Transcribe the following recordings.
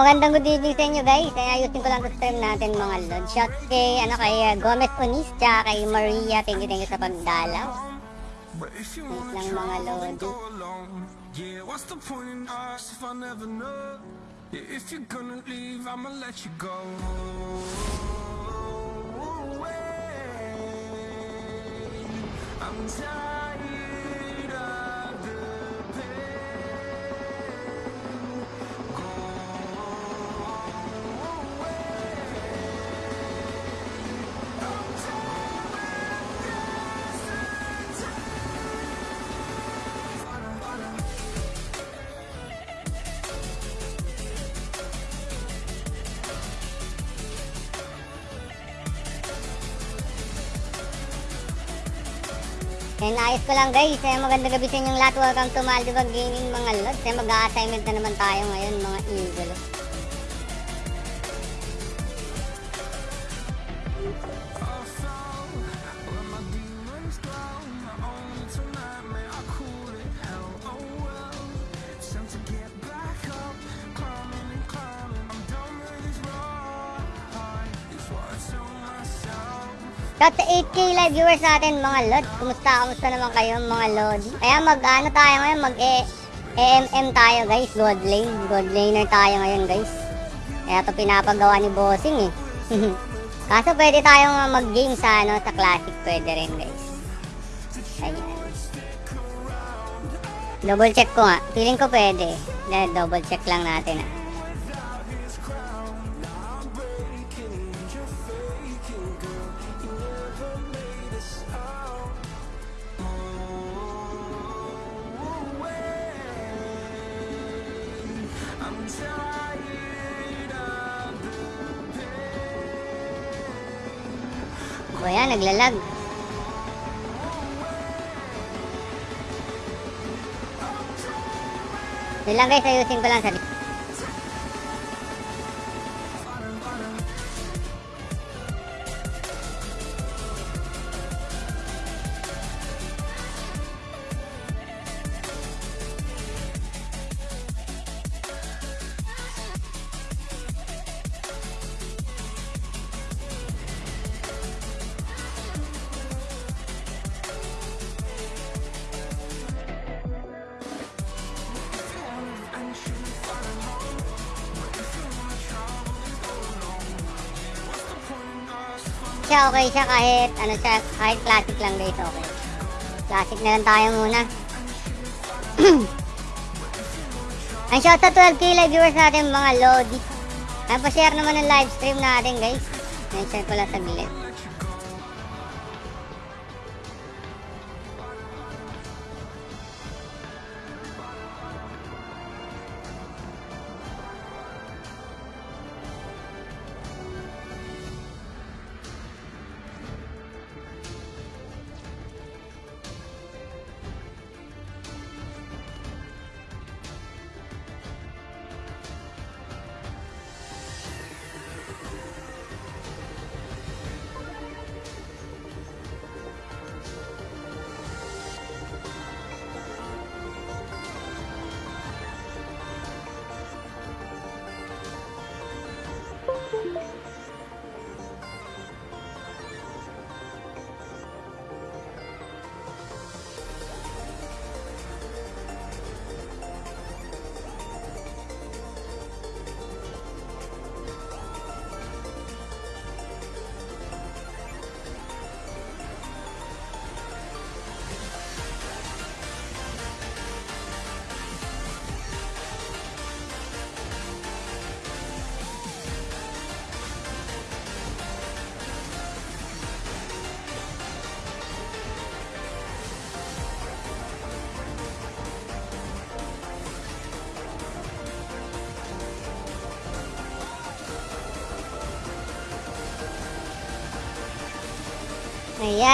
magandang good evening sa inyo guys. Kaya ayusin ko lang sa stream natin mga lord. Shout kay, ano, kay uh, Gomez Onis, tsaka kay Maria. Thank you, thank you sa pagdalaw. Wait lang mga alone. Yeah, what's the point in us if I never know? Yeah, if you're gonna leave, I'ma let you go. I'm tired Naayos ko lang guys. Kaya magandang gabi sa inyong lahat. Welcome to Maldivag Gaming mga lord. Kaya mag-assignment na naman tayo ngayon mga viewers natin mga lord. Kumusta, kumusta naman kayo mga lodi? Kaya mag ano tayo ngayon, mag AMM tayo guys, god lane. God laner tayo ngayon guys. Kaya to pinapagawa ni bossing eh. Kaso pwede tayong mag-game sa ano, sa classic pwede rin guys. Ayan. Double check ko nga. Feeling ko pwede. Double check lang natin ah. Naglalag. Yun lang guys, ayusin ko lang sa okay siya kahit ano siya, kahit classic lang guys, okay. Classic na lang tayo muna. Ang shout sa 12k live viewers natin mga Lodi. Ay, pa-share naman ng live stream natin guys. Share ko lang saglit.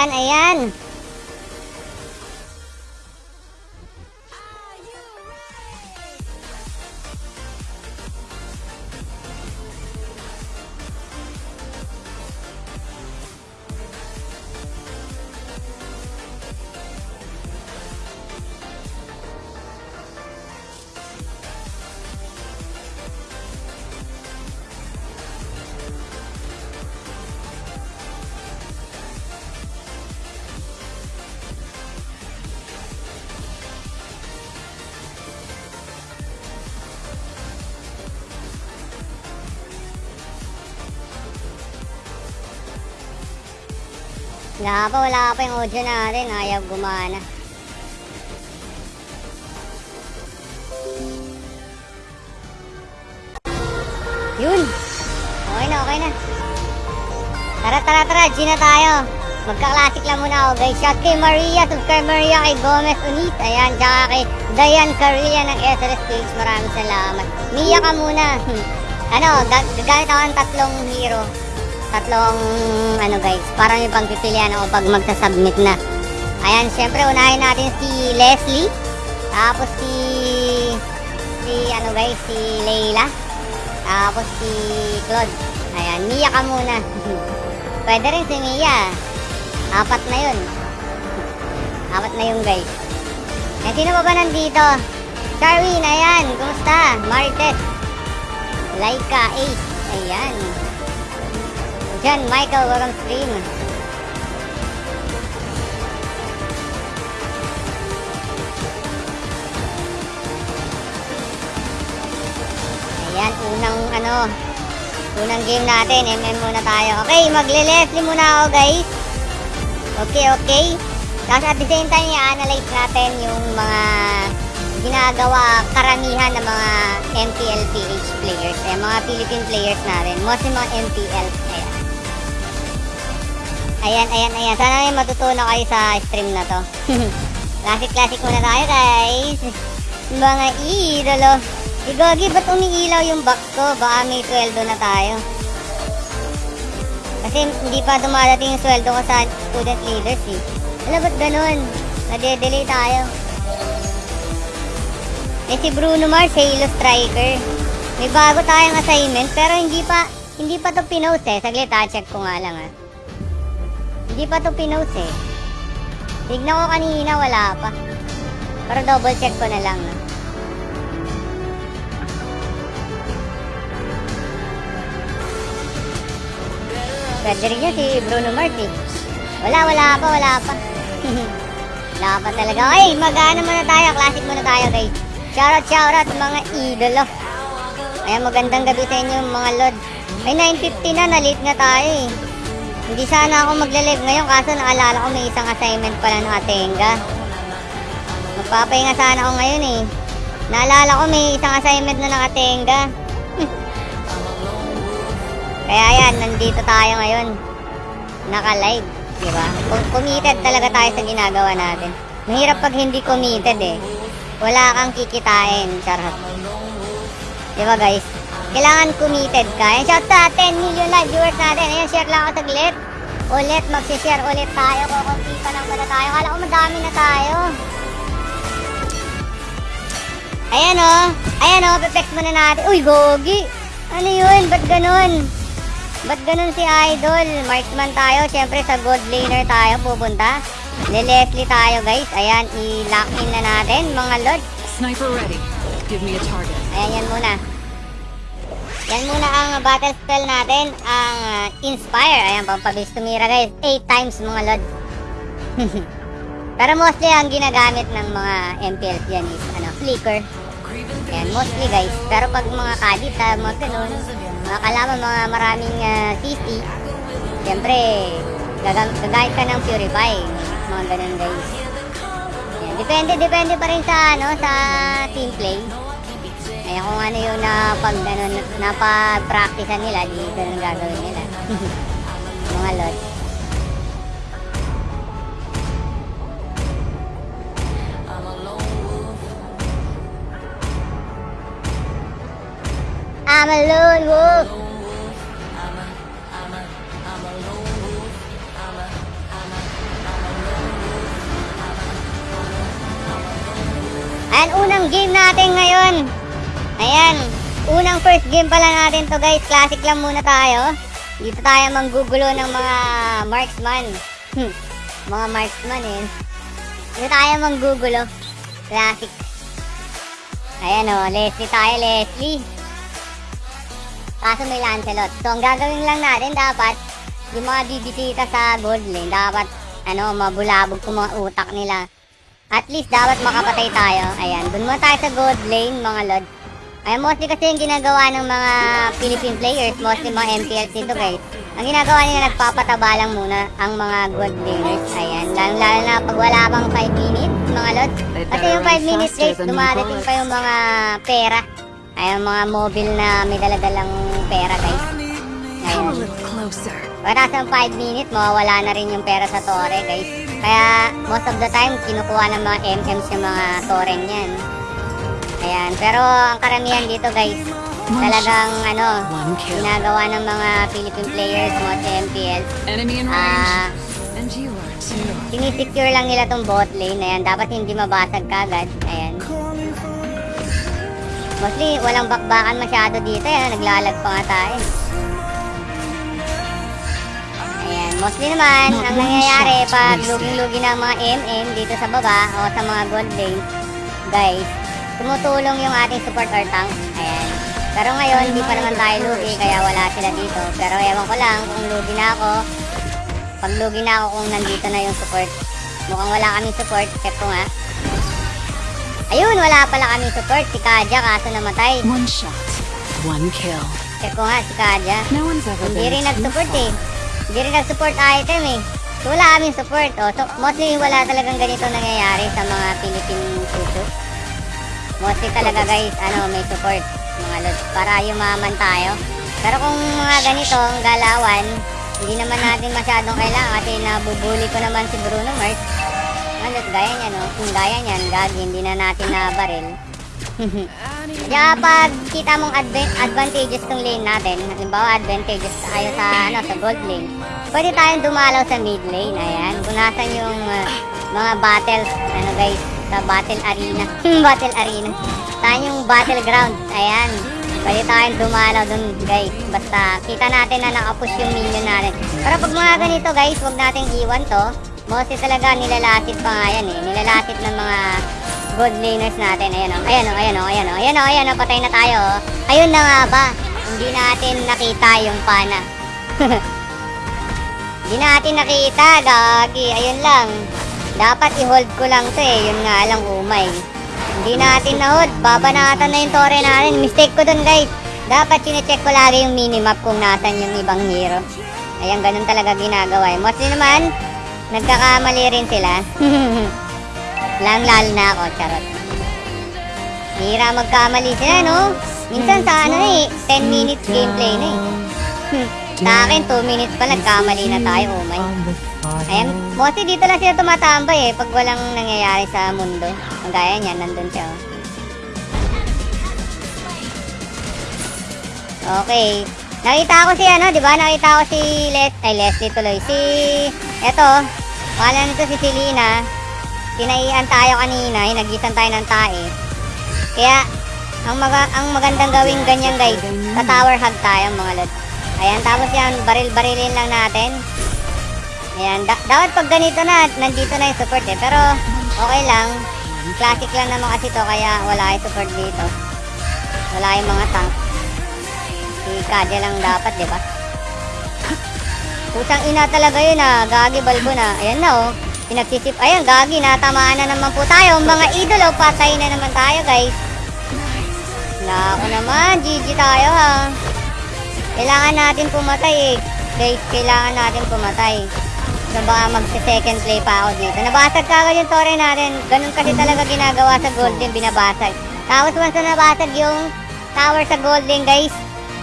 Ayan. Wala pa, wala pa yung audio natin. Ayaw gumana. Yun. Okay na, okay na. Tara, tara, tara. G na tayo. Magka-classic lang muna ako guys. Shout kay Maria, subscribe Maria kay Gomez Unis. Ayan, tsaka kay Dayan Carilla ng SRS page. Maraming salamat. Mia ka muna. Ano, gag- gagamit ako ng tatlong hero. Tatlong, ano guys, parang yung pagpipilian ako pag magsasubmit na. Ayan, syempre, unahin natin si Leslie. Tapos si, si, ano guys, si Leila. Tapos si Claude. Ayan, Mia ka muna. Pwede rin si Mia. Apat na yun. Apat na yung guys. Eh, sino pa ba nandito? Charwin, ayan. Kumusta? Marites. Laika, Ace. Ayan. Diyan, Michael, welcome stream. Ayan, unang ano, unang game natin, MM muna tayo. Okay, magle-Leslie muna ako guys. Okay, okay. Tapos at the same time, i-analyze natin yung mga ginagawa karamihan ng mga MPL PH players. Ayan, mga Philippine players natin. Mostly mga MPL. Ayan. Ayan, ayan, ayan. Sana may matutunan kayo sa stream na to. Classic-classic muna tayo, guys. Mga idolo. Si Gogi, ba't umiilaw yung box ko? Baka may sweldo na tayo. Kasi hindi pa dumadating yung sweldo ko sa student leaders eh. Alam ba't ganun? Nade-delay tayo. Eh si Bruno Mars, Halo Striker. May bago tayong assignment pero hindi pa hindi pa to pinost eh. Saglit ha, check ko nga lang ha. Hindi pa to pinost eh. Tignan ko kanina, wala pa. Pero double check ko na lang ha. Pwede rin yun si Bruno Mars. Wala, wala pa, wala pa. wala pa talaga. Okay, mag-ano muna tayo. Classic muna tayo guys. Shoutout, shoutout mga idolo. Ayan, magandang gabi sa inyo mga lord. Ay, 9.50 na, na-late na tayo eh. Hindi sana ako magle-live ngayon kaso naalala ko may isang assignment pala ng Atenga. Magpapahinga sana ako ngayon eh. Naalala ko may isang assignment na ng Atenga. Kaya yan, nandito tayo ngayon. Naka-live, di ba? Committed talaga tayo sa ginagawa natin. Mahirap pag hindi committed eh. Wala kang kikitain, charot. Di ba guys? Kailangan committed ka. Ayan, shout sa 10 million live viewers natin. Ayan, share lang ako saglit. Ulit, magsishare ulit tayo. Kukunti pa lang pala tayo. Kala ko madami na tayo. Ayan o. Oh. Ayan o, oh, peplex muna natin. Uy, gogi. Ano yun? Ba't ganun? Ba't ganun si Idol? Marksman tayo. Siyempre sa gold laner tayo pupunta. Le-Leslie tayo guys. Ayan, i-lock in na natin mga lord. Sniper ready. Give me a target. Ayan, yan muna. Yan muna ang battle spell natin. Ang uh, Inspire. Ayan, pampabilis tumira guys. 8 times mga lord. Pero mostly ang ginagamit ng mga MPLs yan is ano, flicker. Ayan, mostly guys. Pero pag mga kadit, ha, mga ganun, mga kalaman, mga maraming uh, CC, siyempre, gagam- gagamit ka ng Purify. Mga ganun guys. Ayan, depende, depende pa rin sa, ano, sa team play. Ayan, kung ano yung napag, ano, napag-practicean nila, di ganun gagawin nila. mga lot. I'm a lone wolf. Ayan, unang game natin ngayon. Ayan, unang first game pala natin to guys. Classic lang muna tayo. Dito tayo manggugulo ng mga marksman. Hmm, mga marksman eh. Dito tayo manggugulo. Classic. Ayan o, Leslie tayo, Leslie. Kaso may Lancelot. So, ang gagawin lang natin dapat, yung mga bibisita sa gold lane, dapat, ano, mabulabog kung mga utak nila. At least, dapat makapatay tayo. Ayan, dun muna tayo sa gold lane, mga lord. Ay, mostly kasi yung ginagawa ng mga Philippine players, mostly mga MPLs dito guys. Ang ginagawa nila, nagpapataba lang muna ang mga gold laners. Ayan, lalo, lalo na pag wala pang 5 minutes, mga lods. Kasi yung 5 minutes guys, dumadating pa yung mga pera. Ay, yung mga mobile na may daladalang pera guys. Ayan. Pagka sa 5 minutes, mawawala na rin yung pera sa tore, guys. Kaya, most of the time, kinukuha ng mga MMs yung mga tore niyan. Ayan. Pero, ang karamihan dito, guys, talagang, ano, ginagawa ng mga Philippine players, MPL. Enemy in range. Ah, sinisecure lang nila tong bot lane. Ayan, dapat hindi mabasag kagad. Ayan. Mostly, walang bakbakan masyado dito. Ayan, naglalag pa nga tayo. Ayan, mostly naman, Not ang nangyayari pag wasted. luging-lugi ng mga MM dito sa baba o sa mga gold lane, guys, tumutulong yung ating support or tank. Ayan. Pero ngayon, hindi pa naman tayo lugi, kaya wala sila dito. Pero ewan ko lang kung lugi na ako, pag lugi na ako kung nandito na yung support. Mukhang wala kaming support, check ko nga. Ayun, wala pala kaming support. Si Kaja, kaso namatay. One shot. One kill. Check ko nga, si Kaja. No one's ever Hindi rin nag-support eh. Hindi rin nag-support item eh. So wala kaming support. Oh. So mostly wala talagang ganito nangyayari sa mga Philippine susu. Mostly talaga guys, ano, may support mga lods para yumaman tayo. Pero kung mga ganito, ang galawan, hindi naman natin masyadong kailangan kasi nabubuli ko naman si Bruno Mars. Ano, gaya niya no? Kung gaya niyan, gagi, hindi na natin nabaril. Kaya pag kita mong advan- advantageous tong lane natin, halimbawa advantageous tayo sa ano sa gold lane, pwede tayong dumalaw sa mid lane. Ayan, kung nasan yung uh, mga battles, ano guys, sa battle arena. battle arena. Saan yung battleground? Ayan. Pwede tayong dumalaw dun guys. Basta kita natin na nakapush yung minion natin. Pero pag mga ganito guys, wag nating iwan to. Mostly talaga nilalasit pa nga yan eh. Nilalasit ng mga gold laners natin. Ayan o, ayan o, ayan o, ayan o, ayan o, ayan o, patay na tayo o. Ayun na nga ba, hindi natin nakita yung pana. hindi natin nakita, gagi, ayun lang. Dapat i-hold ko lang to eh, yun nga lang umay. Hindi natin na-hold, babanatan na yung tore natin. Mistake ko dun guys. Dapat sinecheck ko lagi yung minimap kung nasan yung ibang hero. Ayan, ganun talaga ginagawa eh. Mostly naman, nagkakamali rin sila. lang lalo na ako, charot. Hira magkamali sila, no? Minsan sa ano eh, 10 minutes gameplay na eh. sa akin, 2 minutes pa nagkamali na tayo, oh my. Ayan, mostly dito lang sila tumatambay eh, pag walang nangyayari sa mundo. Ang gaya niya, nandun siya, oh. Okay. Nakita ko si ano, di ba? Nakita ko si Les, ay Leslie tuloy. Si, eto, pangalan nito si Selena. Tinaian tayo kanina, hinagisan tayo ng tae. Kaya, ang, maga, ang magandang gawin ganyan guys, sa tower hug tayo mga lods. Ayan, tapos yan, baril-barilin lang natin. Ayan, da- dapat pag ganito na, nandito na yung support eh. Pero, okay lang. Classic lang naman kasi to, kaya wala yung support dito. Wala yung mga tank. Si Kaja lang dapat, di ba? Pusang ina talaga yun ah. Gagi balbo na. Ayan na oh. Pinagsisip. Ayan, gagi. Natamaan na naman po tayo. Mga idolo, patay na naman tayo guys. Nako naman. GG tayo ha. Kailangan natin pumatay eh. Guys, kailangan natin pumatay. So baka magse-second play pa ako dito. Nabasag kagad yung tore natin. Ganun kasi talaga ginagawa sa golden, binabasag. Tapos once na nabasag yung tower sa golden guys,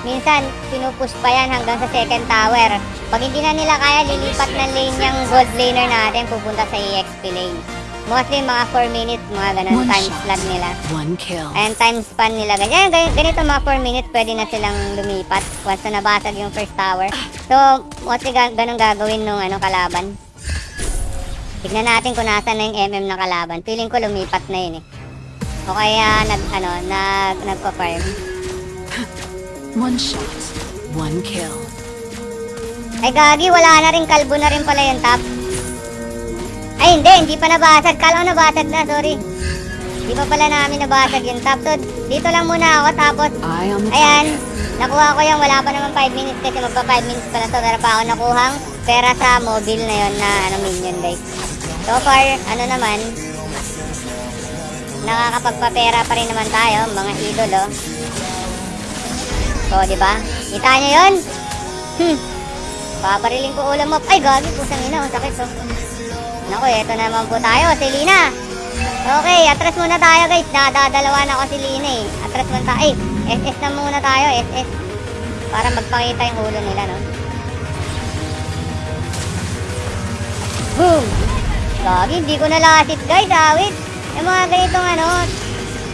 minsan pinupush pa yan hanggang sa second tower. Pag hindi na nila kaya, lilipat na lane yung gold laner natin pupunta sa EXP lane. Mostly mga 4 minutes, mga ganun One time shot. slot nila. One kill. Ayan, time span nila. Ganyan, ganito mga 4 minutes, pwede na silang lumipat once na nabasag yung first tower. So, mostly gan ganun gagawin nung ano, kalaban. Tignan natin kung nasan na yung MM ng kalaban. Feeling ko lumipat na yun eh. O kaya nag, ano, nag, nagpa-farm. One shot. One kill. Ay gagi, wala na rin, kalbo na rin pala yung top. Ay hindi, hindi pa nabasag. Kala ko nabasag na, sorry. Hindi pa pala namin nabasag yung top. So, dito lang muna ako, tapos Ayan, nakuha ko yung wala pa naman 5 minutes kasi magpa 5 minutes pa na to. Pero pa ako nakuhang pera sa mobile na yon na ano minion guys. So far, ano naman, nakakapagpapera pa rin naman tayo, mga idolo. So, di ba? Kita nyo yun? Hmm. Papariling ko ulam mo. Ay, gagi, pusang ina, ang sakit to. Naku, eto naman po tayo, si Lina. Okay, atras muna tayo guys. Dadadalawa na ako si Lina eh. Atras muna tayo. Ay, SS na muna tayo, SS. Para magpakita yung ulo nila, no? Boom! Gagi, hindi ko nalasit guys, awit. Yung mga ganitong ano,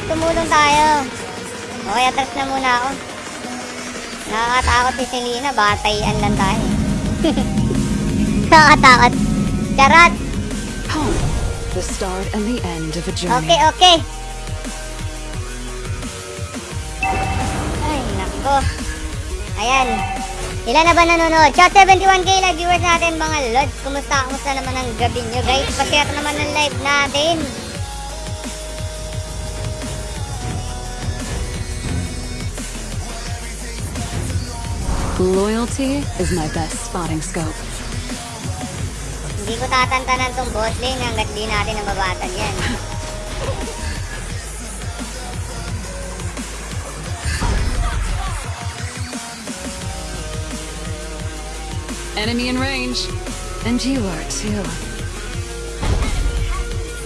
tumulong tayo. Okay, atras na muna ako. Nakakatakot si Selena, batayan lang tayo. Nakakatakot. Charot! The start and the end of a journey. Okay, okay. Ay, nako. Ayan. Ilan na ba nanonood? Chat 71k live viewers natin mga lods. Kumusta? Kumusta naman ang gabi nyo guys? Pashare naman ng live natin. Loyalty is my best spotting scope. Hindi ko tatantanan tong bot lane hanggat di natin nababatan yan. Enemy in range. And you are too.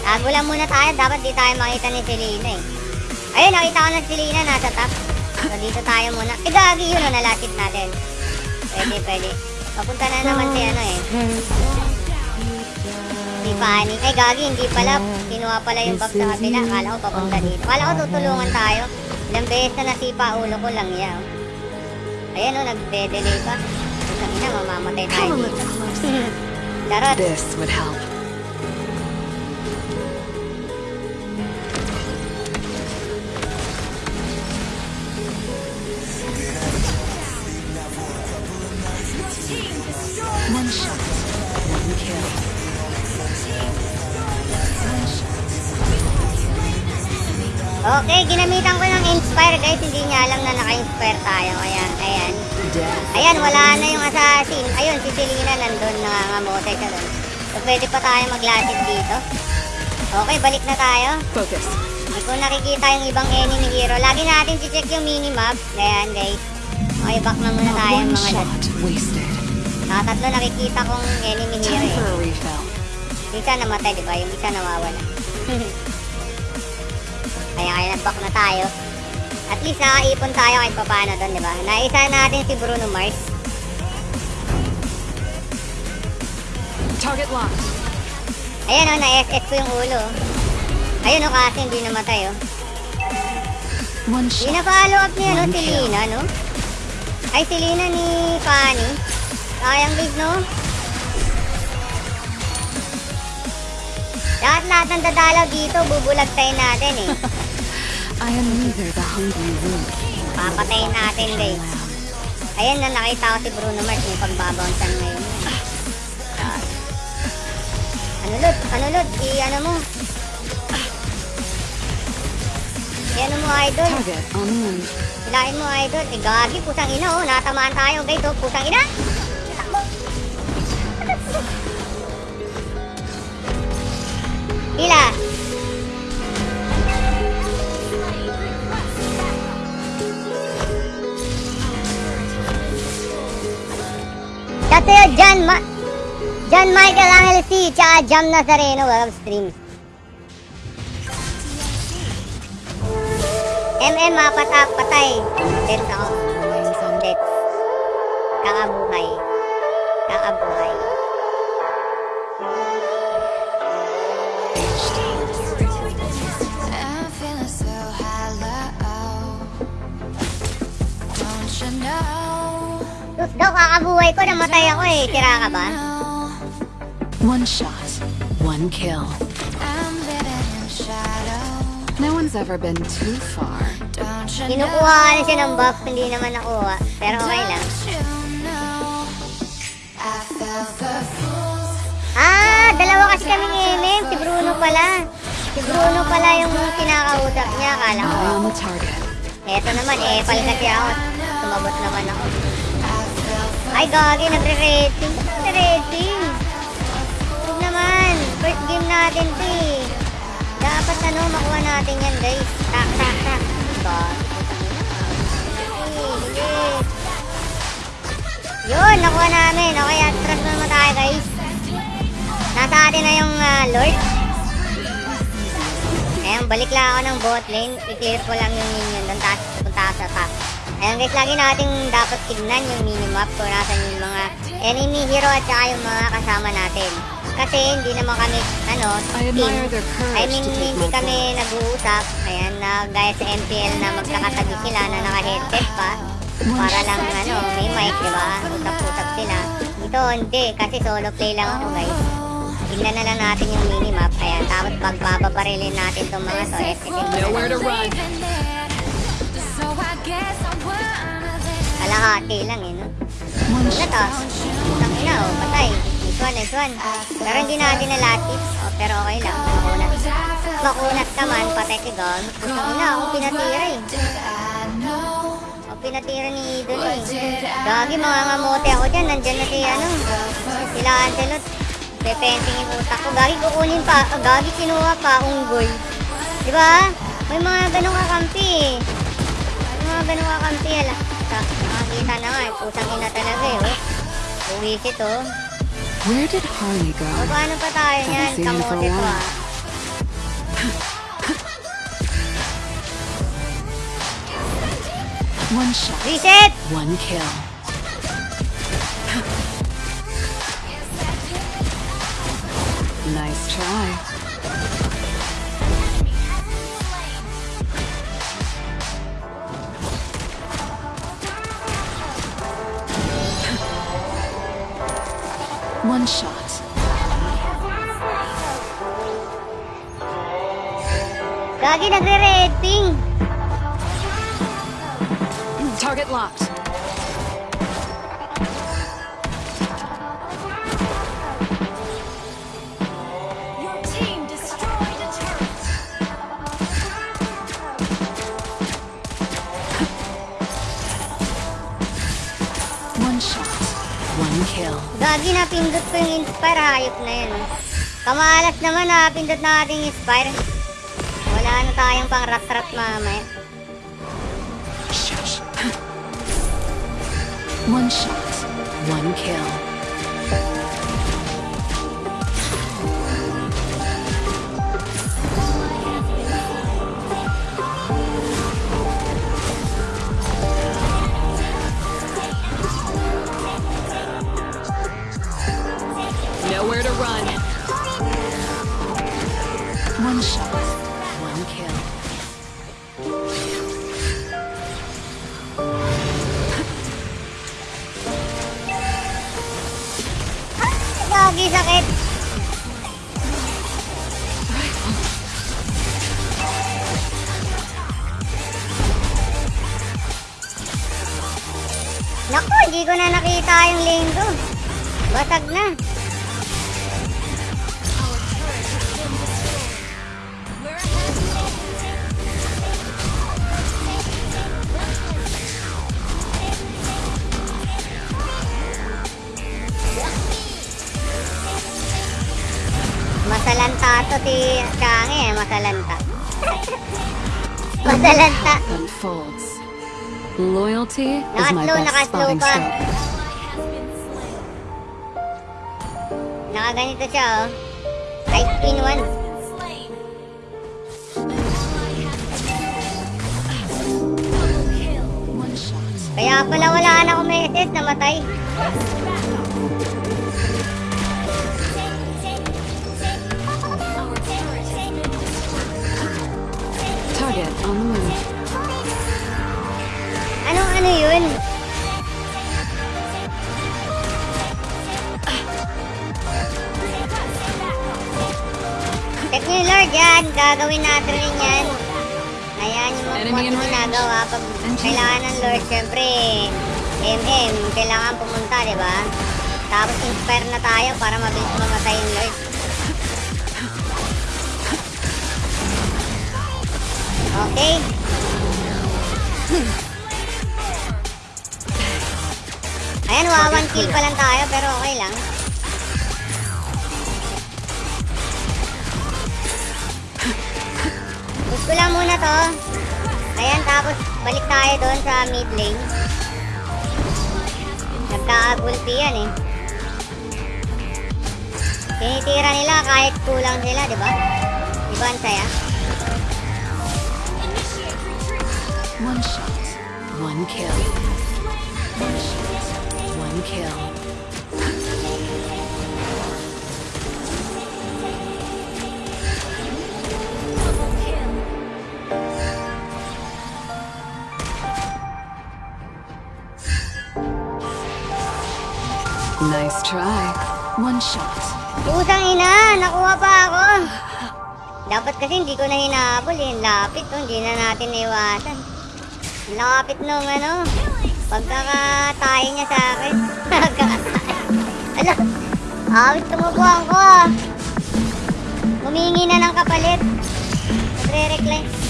Tago lang muna tayo. Dapat di tayo makita ni Selena eh. Ayun, nakita ko na si Selena nasa top. So dito tayo muna. Eh, gagi yun o, nalasit natin. Pwede, pwede. Papunta na naman si ano eh. Si Fanny. Ay, gagi, hindi pala. Kinuha pala yung bag sa kabila. Akala ko papunta dito. Akala ko tutulungan tayo. Ilang beses na nasipa ulo ko lang yan. Ayan o, nagde-delay pa. Isang ina, mamamatay tayo dito. Charot. This would help. Okay, ginamitan ko ng Inspire guys. Hindi niya alam na naka-inspire tayo. Ayan, ayan. Ayan, wala na yung assassin. Ayun, si Selena nandun, nangangamote siya doon. So, pwede pa tayo maglasit dito. Okay, balik na tayo. Focus. Hindi ko nakikita yung ibang enemy hero. Lagi natin si-check yung minimap. Ayan, guys. Okay, back na muna tayo mga wasted. Nakatatlo nakikita kong enemy hero eh. isa namatay, di ba? Yung isa nawawala. Kaya nag-back na tayo. At least nakaipon tayo kahit paano doon, di ba? Naisa natin si Bruno Mars. Target locked. Ayan o, na-SS ko yung ulo. Ayun o, kasi hindi namatay o. Na follow up niya, no? Si. Lina, no? Ay, si Lina ni Fanny. Sayang guys, no? Lahat-lahat ng dadalaw dito, bubulagtayin natin eh. I am neither the hungry wolf. Papatayin natin guys. Ayan na nakita ko si Bruno Mars yung pagbabouncean ngayon. Ah. Ano Lod? Ano Lod? I ano mo? I ano mo idol? Hilahin mo idol. Eh gagi, pusang ina oh. Natamaan tayo guys oh. Pusang ina. Takbo. Shout sa'yo, John, Ma John Michael Angel C. Tsaka Jam Nazareno. Welcome streams. MM, mapatak, patay. Dead ako. Dead. Kakabuhay. Kakabuhay. Daw, kakabuhay ko. Namatay ako eh. Tira ka ba? One shot, one kill. No one's ever been too far. Kinukuha na siya ng buff. Hindi naman nakuha. Pero okay lang. Ah, dalawa kasi kaming MM. Si Bruno pala. Si Bruno pala yung kinakausap niya. Akala ko. Eto naman, eh, pal kasi ako. Sumabot naman ako. Ay, gagi, nagre-rating. Nagre-rating. Huwag naman. First game natin, to eh. Dapat ano, makuha natin yan guys. Tak, tak, tak. Diba? Yun, nakuha namin. Okay, atras na naman tayo guys. Nasa atin na yung ah, Lord. Ayan, balik lang ako ng bot lane. I-clear ko lang yung minion doon. Tapos punta sa top. Ayan guys, lagi natin dapat tignan yung minimap kung nasan yung mga enemy hero at saka yung mga kasama natin. Kasi hindi naman kami, ano, I team. I mean, hindi kami nag-uusap. Ayan, na gaya sa MPL na magkakatabi sila na naka-headset pa. Para lang, ano, may mic, di ba? Usap-usap sila. Ito, hindi. Kasi solo play lang ako, guys. Tignan na lang natin yung minimap. Ayan, tapos pagbababarilin natin itong mga to. Nowhere to run. Kalahati lang, eh, no? Ano to? Isang ina, oh, patay. Nice one, nice one. Pero hindi natin nalatis. Oh, pero okay lang. Makunat. Makunat ka man, patay si Gon. Isang ina, akong pinatira eh. Ako pinatira ni Idol eh. Gagi, mga ngamote ako dyan. Nandyan na si ano. Sila Angelot. Pepensing yung utak ko. Gagi, kukunin pa. Ah, Gagi, kinuha pa. Unggoy. Di ba? May mga ganong kakampi eh. Mga kakampi. Hala. Sa, nakakita na nga eh. Pusang ina talaga eh. Oh. Oh. Where did Harley go? O, paano pa tayo niyan? seen for a Kamote to ah. One shot, Reset! one kill. Nice try. One shot. Gagi. Target locked. Kill. Gagi, napindot ko yung inspire. Hayop na yun. Kamalas naman, napindot na ating inspire. Wala na tayong pang rat-rat mamaya. One shot, one kill. Nowhere to run. One shot, one kill. Gagi, sakit. Naku, hindi ko na nakita yung lane ko. Basag na. Is my best spotting scope. Nakaganito siya oh. High spin shot. Kaya pala wala na akong message, namatay. Check nyo yung Lord yan. Gagawin natin rin yan. Ayan yung mga ginagawa. Pag kailangan ng Lord, syempre, MM, kailangan pumunta, di ba? Tapos inspire na tayo para mabilis mamatay yung Lord. Okay. Ayan, wa kill pa lang tayo, pero okay lang. Na to. Ayan, tapos balik tayo doon sa mid lane. Nagkaagulpi yan eh. Tinitira nila kahit kulang sila, di ba? Di ba ang saya? One shot, one kill. One shot, one kill. Nice try. One shot. Pusang ina, nakuha pa ako. Dapat kasi hindi ko na hinabol eh. Lapit to, hindi na natin iwasan. Lapit nung ano, pagkakatayo niya sa akin. Pagkakatayo. Ala, awit tumubuhan ko ah. Humingi na ng kapalit. Nagre-recline.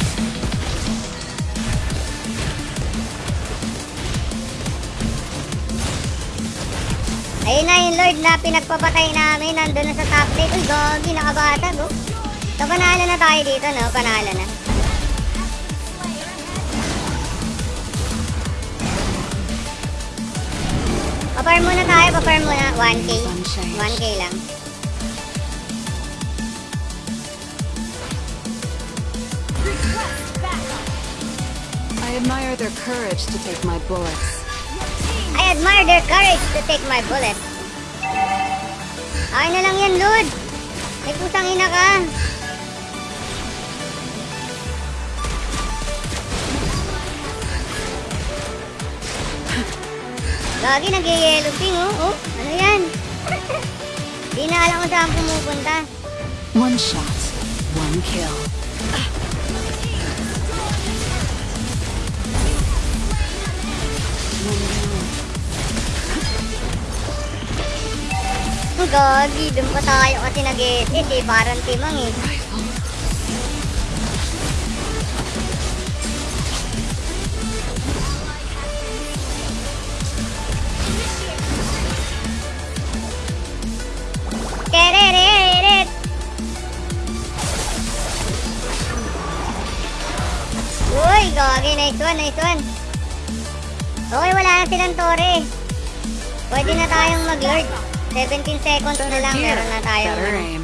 Ayun na yung Lord na pinagpapatay namin. Nandun na sa top lane. Uy, gogi, nakabatag oh. So, panalo na tayo dito, no? Panalo na. Paparm muna tayo, paparm muna. 1k. 1k lang. I admire their courage to take my bullets. I admire their courage to take my bullet. Ay na lang yan, Lord. May pusang ina ka. Gagi, nag-yellow ping, oh. oh. Ano yan? Di na alam kung saan pumupunta. One shot, one kill. Oh, gagi, dun pa tayo kasi nag-SS eh. Parang timang eh. Kereret! Uy, gagi, nice one, nice one. Okay, wala na silang tore. Pwede na tayong mag-lord. 17 seconds na lang, Here, meron na tayong better aim.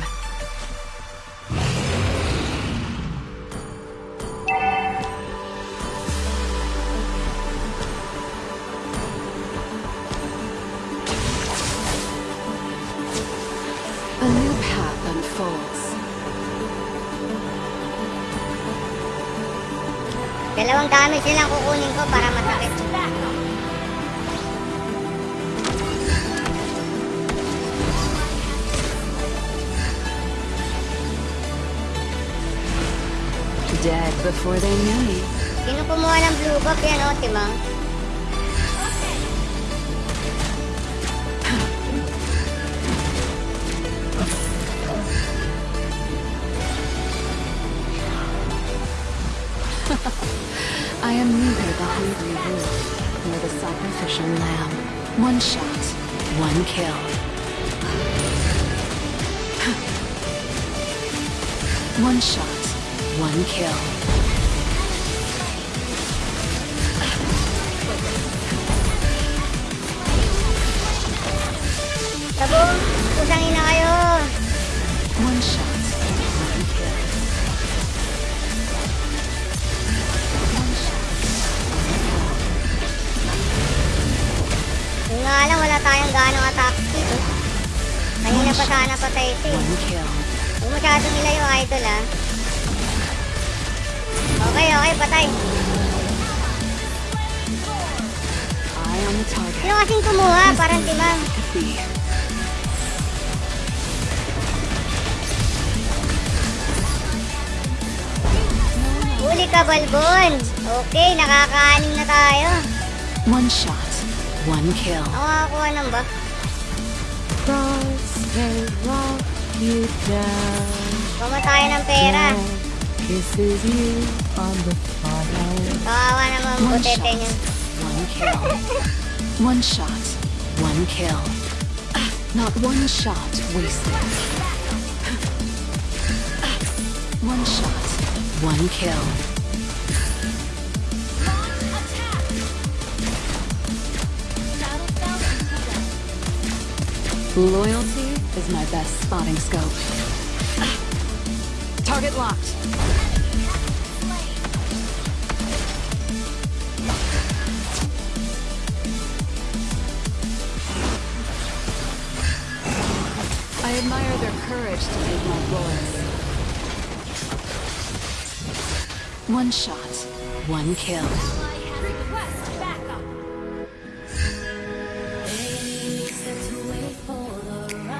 A new path unfolds. Dalawang damage nilang kukunin ko para masakit. Before they knew me. Sino kumuha ng blue buff yan, oh, Timang? I am neither the hungry wolf nor the sacrificial lamb. One shot, one kill. One shot, one kill. Tayong ganong attack speed, oh. Kanina pa sana patay ito, eh. Huwag masyado nila yung idol, ah. Okay, okay, patay. Sino kasing kumuha? Parang timang. Huli ka, Balbon. Okay, nakakaanim na tayo. One shot, one kill. Ako makakuha ng buff. Cross may walk you down. Kama tayo ng pera. Kisses you on the. Kawawa naman One butete niyo. one kill. One shot, one kill. Not one shot wasted. One shot, one kill. Loyalty is my best spotting scope. Target locked. I admire their courage to take my bullets. One shot, one kill.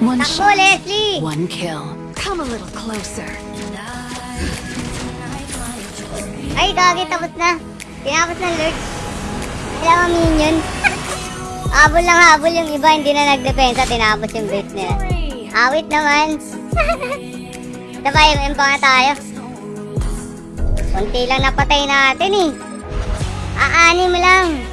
One Takbo, shot, Leslie! one kill. Come a little closer. Ay, gagi, tapos na. Tinapos ng Lord. Kailangan minion. habol lang habol yung iba, hindi na nagdepensa, tinapos yung base nila. Awit naman. Diba, yung M pa nga tayo. Kunti lang napatay natin eh. Aanim lang.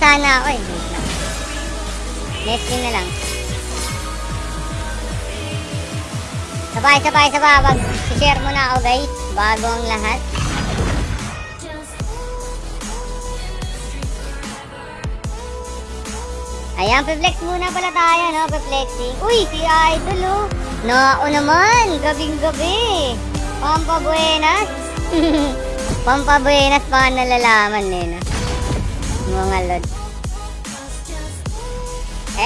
Sana ako eh. Leslie na lang. Sabay, sabay, sabay. Mag-share mo na ako guys. Bago ang lahat. Ayan, pe-flex muna pala tayo, no? Pe-flexing. Uy, si Idol, oh. Nao naman, gabing-gabi. Pampabuenas. Pampabuenas pa nalalaman eh, no? Mga lod.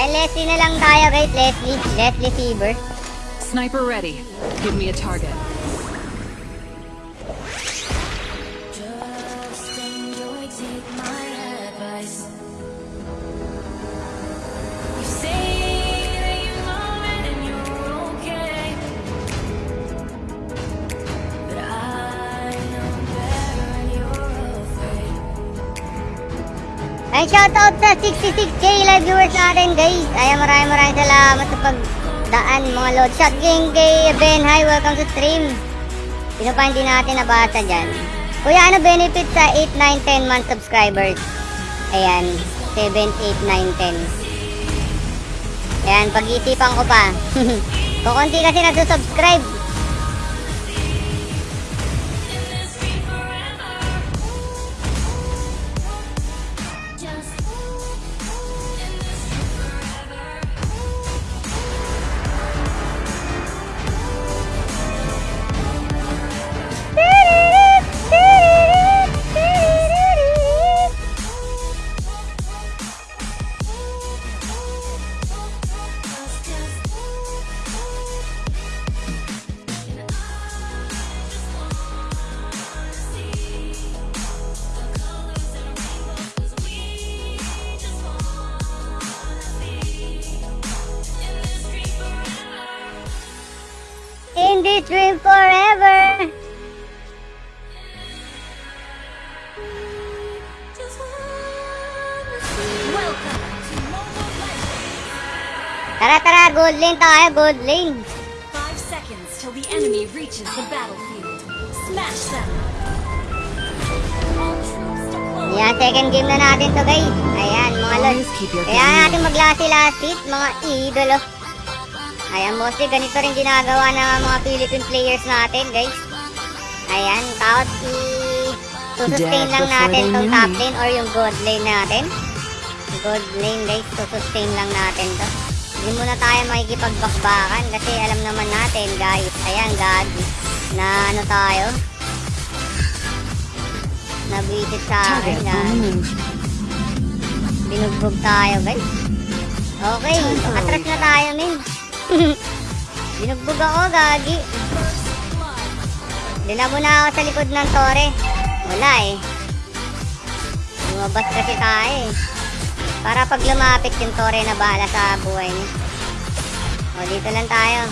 Eh, Leslie na lang tayo, guys. Leslie. Leslie Fever. Sniper ready. Give me a target. Ay, shoutout sa 66k live viewers natin, guys. Ay, maraming maraming salamat sa pagdaan, mga lord. Shot game kay Ben. Hi, welcome to stream. Sino pa hindi natin nabasa dyan? Kuya, ano benefit sa 8, 9, 10 month subscribers? Ayan, 7, 8, 9, 10. Ayan, pag-iisipan ko pa. Kukunti kasi nagsusubscribe. Lane tayo, gold lane. Five seconds till the enemy reaches the battlefield. Smash them! Ayan, second game na natin to guys. Ayan, mga your Kaya natin ready. maglasi-last hit, mga idolo. Ayan, mostly ganito rin ginagawa ng mga Philippine players natin, guys. Ayan, kahit i susustain Dead lang natin tong top lane or yung gold lane natin. Gold lane, guys, susustain lang natin to. Hindi muna tayo makikipagbakbakan kasi alam naman natin, guys. Ayan, gagi. Na ano tayo? Nabisit sa akin, the move. Binugbog tayo, guys. Okay, atras na tayo, min. Binugbog ako, gagi. Dinamo na ako sa likod ng tore. Wala eh. Lumabas kasi tayo eh. Para pag lumapit yung tore na bahala sa buhay niya. O, dito lang tayo.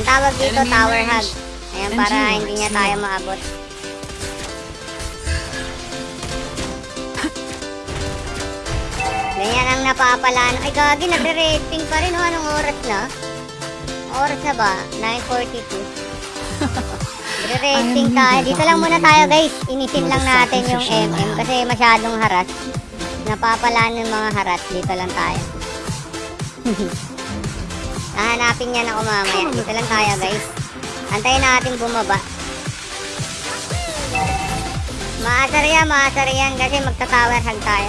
Ang tawag dito, Enemy tower hug. Ayan, para hindi niya tayo maabot. Ganyan ang napapalaan. Ay, gagi, nagre-rating pa rin. O, anong oras na? Oras na ba? 9.42. Nagre-rating tayo. Dito lang muna tayo, guys. Inisin lang natin yung MM kasi masyadong haras. Napapalaan yung mga haras. Dito lang tayo. Hahanapin niya ako mamaya. Dito lang tayo, guys. Antayin natin bumaba. Maasar yan, maasar yan kasi magta-tower hug tayo.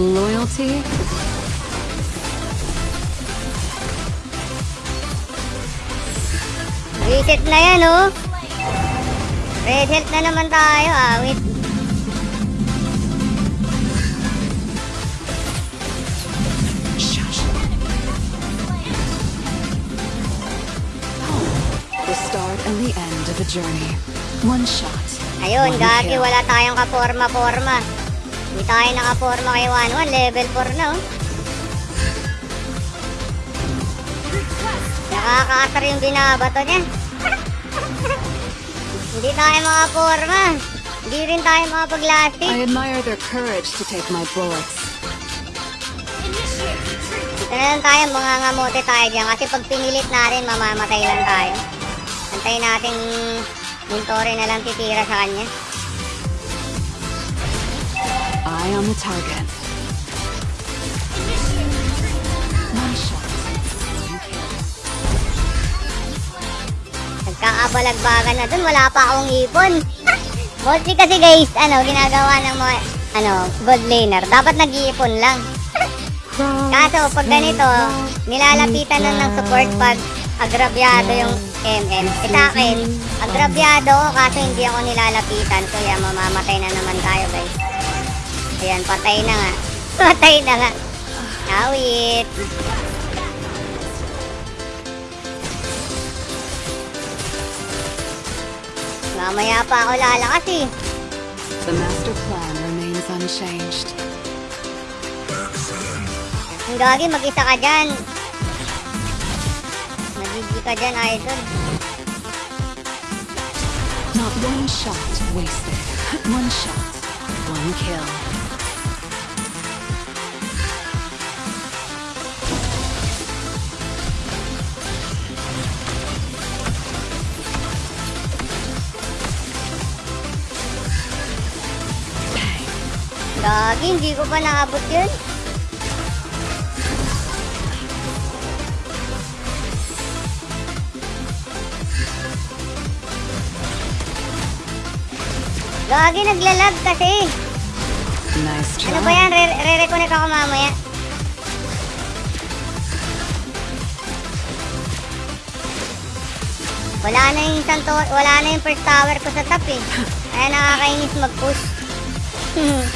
Loyalty? Reset na yan, oh. Reset na naman tayo, ah. Wait. The start and the end of a journey. One shot. Ayun, gagi, wala tayong kaporma-porma. Hindi tayo nakaporma kay 1-1, level 4 na, oh. Nakakaasar yung binabato niya. Hindi tayo makaporma. Hindi rin tayo I makapag-lasting. admire their courage to take my bullets. Ito na lang tayo, mga ngamote tayo dyan. Kasi pag pinilit natin, mamamatay lang tayo. Antayin natin yung tore na lang titira sa kanya. Eye on the target. Nagkakabalagbagan na dun, wala pa akong ipon. Mostly kasi guys, ano, ginagawa ng mga, ano, gold laner. Dapat nag-iipon lang. Kaso, pag ganito, nilalapitan na ng support pag agrabyado yung MM. E sa akin, agrabyado ko kaso hindi ako nilalapitan. Yan, mamamatay na naman tayo guys. Ayan, patay na nga. Patay na nga. Awit. Mamaya pa ako lalakas eh. The master plan remains unchanged. Ang gagi, mag-isa ka dyan. Nagigi ka dyan, idol. Not one shot wasted. One shot. One kill. Gagi, hindi ko pa naabot yun. Gagi, naglalag kasi. Nice try. Ano ba yan? Re- Re-reconnect ako mamaya. Wala na yung isang wala na yung first tower ko sa top eh. Kaya nakakainis mag-push.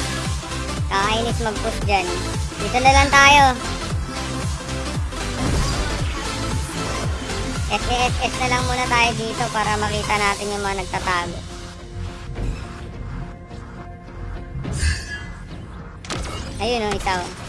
Nakakainis mag-push dyan. Dito na lang tayo. SSS na lang muna tayo dito para makita natin yung mga nagtatago. Ayun o, isa o. Yes!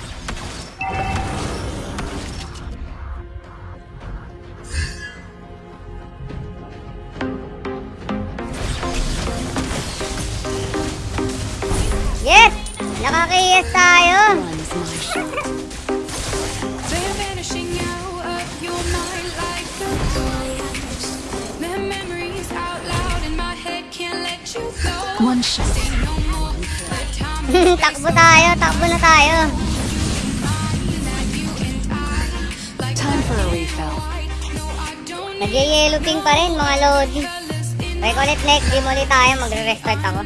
Go. One shot. Takbo tayo, takbo na tayo. Time for a refill. Nag-yellow ping pa rin, mga lodi. Ko ulit next, di mo ulit tayo, magre-restart ako.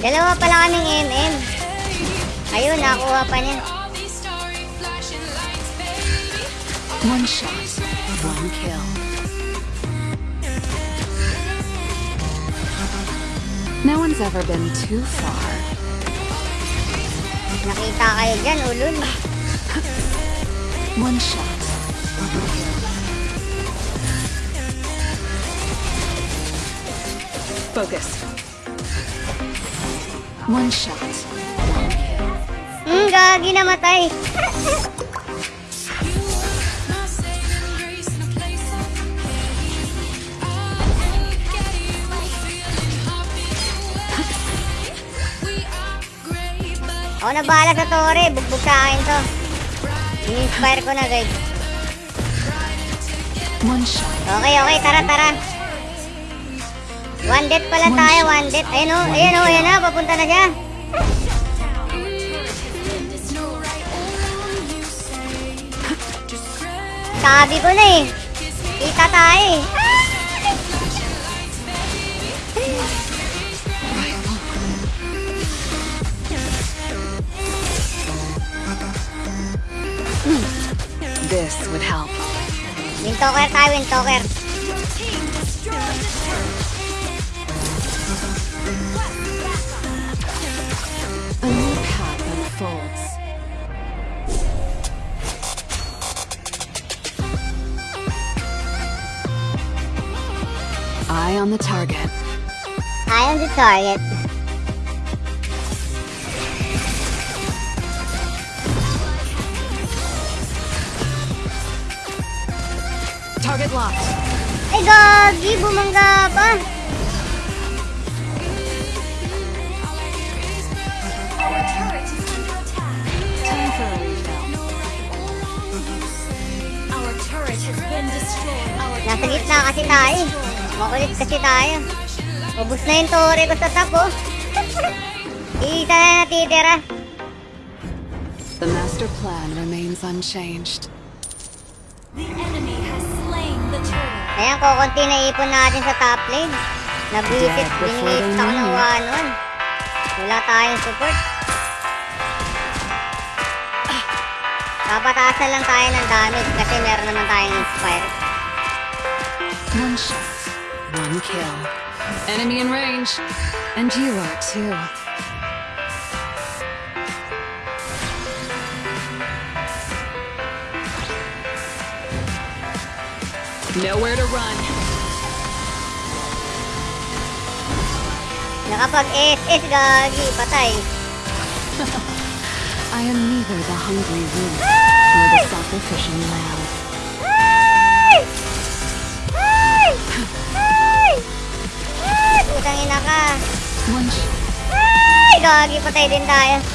Dalawa pala kaming MM. Ayun, nakuha pa niya. One shot. One kill. No one's ever been too far. Nakita kayo dyan, ulul. One shot. Focus. One shot. Hmm, gagi namatay. Ako na bahala sa tore. Bugbog sa akin to. In-inspire ko na guys. One shot. Okay, okay. Tara, tara. One death pala tayo. One death. Ayun o. Ayun o. Ayun na. Papunta na siya. Sabi ko na eh. Kita tayo eh. This would help. Wintoker tayo, Wintoker. Target. Target locked. Ay, gagi! Bumangga pa! Nasa gitna kasi tayo. Makulit kasi tayo. Ubus na yung tore ko sa top, oh. Isa na natitira. The master plan remains unchanged. The enemy has slain the turtle. Ayan, kukunti na ipon natin sa top lane. Nabisit, they ako ng. 1-1. Wala tayong support. Papataas na lang tayo ng damage kasi meron naman tayong inspire. One shot, one kill. Enemy in range. And you are too. Nowhere to run. Nakapag-SS, gagi, patay. I am neither the hungry wolf nor the sacrificial lamb. Putang ina ka. Ay! Gagi, patay din tayo. Hindi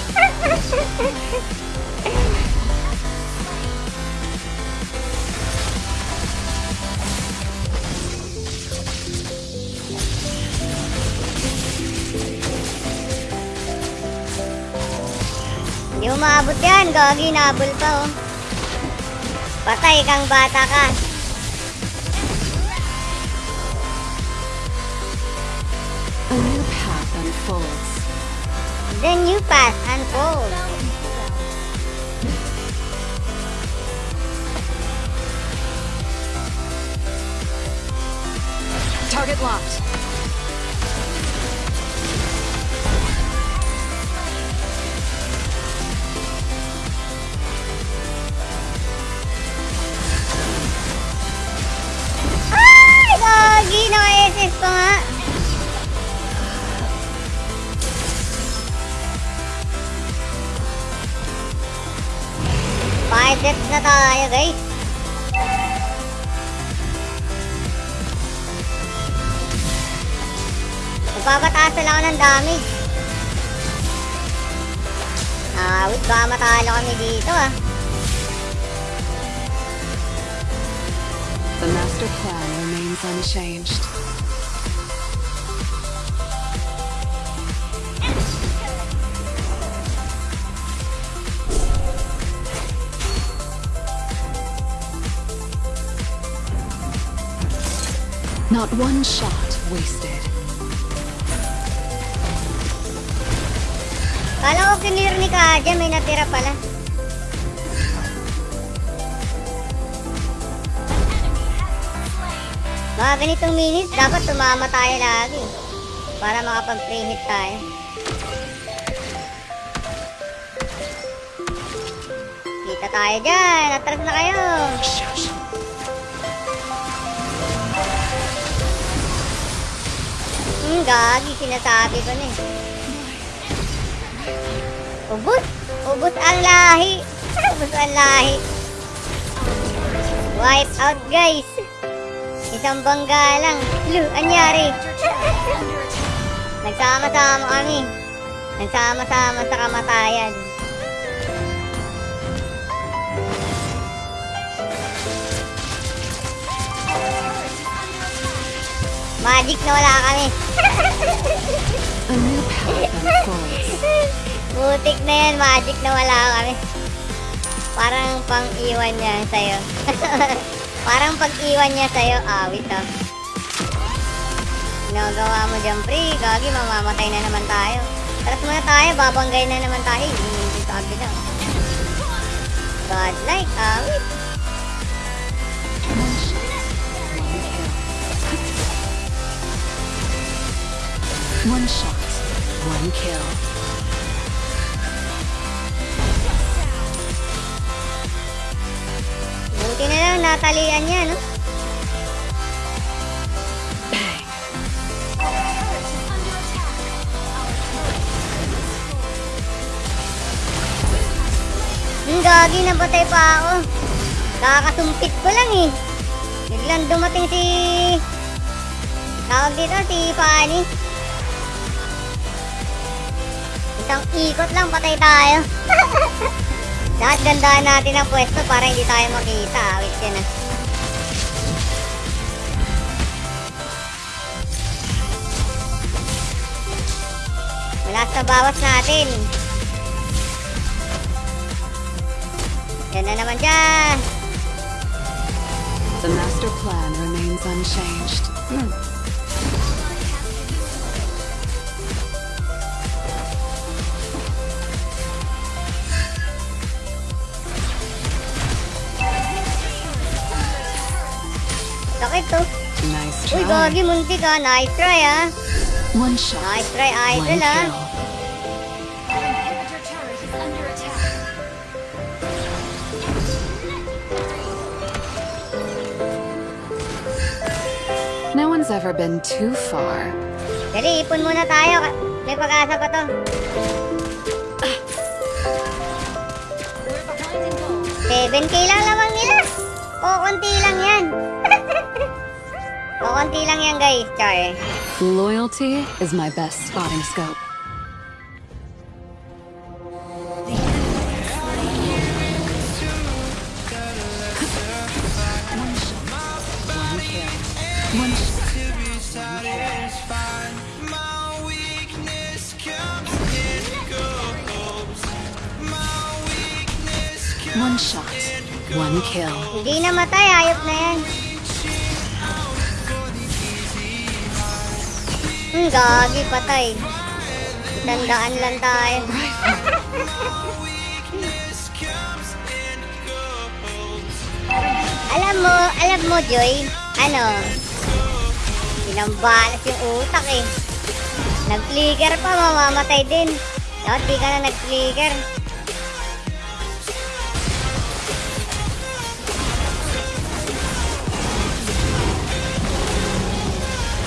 mo maabot yan. Gagi, nabol pa oh. Patay kang bata ka. Unfolds. The new path unfolds. Target locked. Tayo, guys. Magpapataas na lang ako ng damage. Ah, wait, baka matalo kami dito ah. The master plan remains unchanged. Not one shot wasted. Kala ko clear ni Kaja, may natira pala. Mga ganitong minutes, dapat tumama tayo lagi. Para makapag-free hit tayo. Kita tayo dyan. Atras na kayo. Hmm, gagi. Sinasabi ko na eh. Ubus! Ubus ang lahi! Ubus ang lahi! Wipe out guys! Isang bangga lang. Lu, anyari? Nagsama-sama kami. Nagsama-sama sa kamatayan. Magic na wala kami. A new path unfolds. Butik na yan, magic na wala kami. Parang pang-iwan niya sa'yo. Parang pag-iwan niya sa'yo, awit ah. Ginagawa mo dyan, pre. Gagi, mamamatay na naman tayo. Taras muna tayo, babanggay na naman tayo. Hindi sabi na. Godlike, awit. One One shot, one kill. Buti na lang, natalian niya, no? Hmm, gagi, nabatay pa ako. Kakasumpit ko lang eh. Biglang dumating si... Tawag dito, si Fanny. Isang ikot lang, patay tayo. Lahat gandaan natin ang pwesto para hindi tayo makita. Wait yan ah. Malas na bawas natin. Yan na naman siya. The master plan remains unchanged. Sakit to. Nice Uy, try. gagi, muntik ah. Nice try ah. One shot, Nice try, idol ah. under attack. No one's ever been too far. Dali, ipon muna tayo. May pag-asa pa to. Gold. 7k lang lamang nila. O, konti lang yan. O, konti lang yan guys, char. Loyalty is my best spotting scope. Gagi, patay. Tandaan lang tayo. alam mo, alam mo, Joy, ano, pinambalas yung utak eh. Nag-flicker pa, mamamatay din. Dapat di ka na nag-flicker.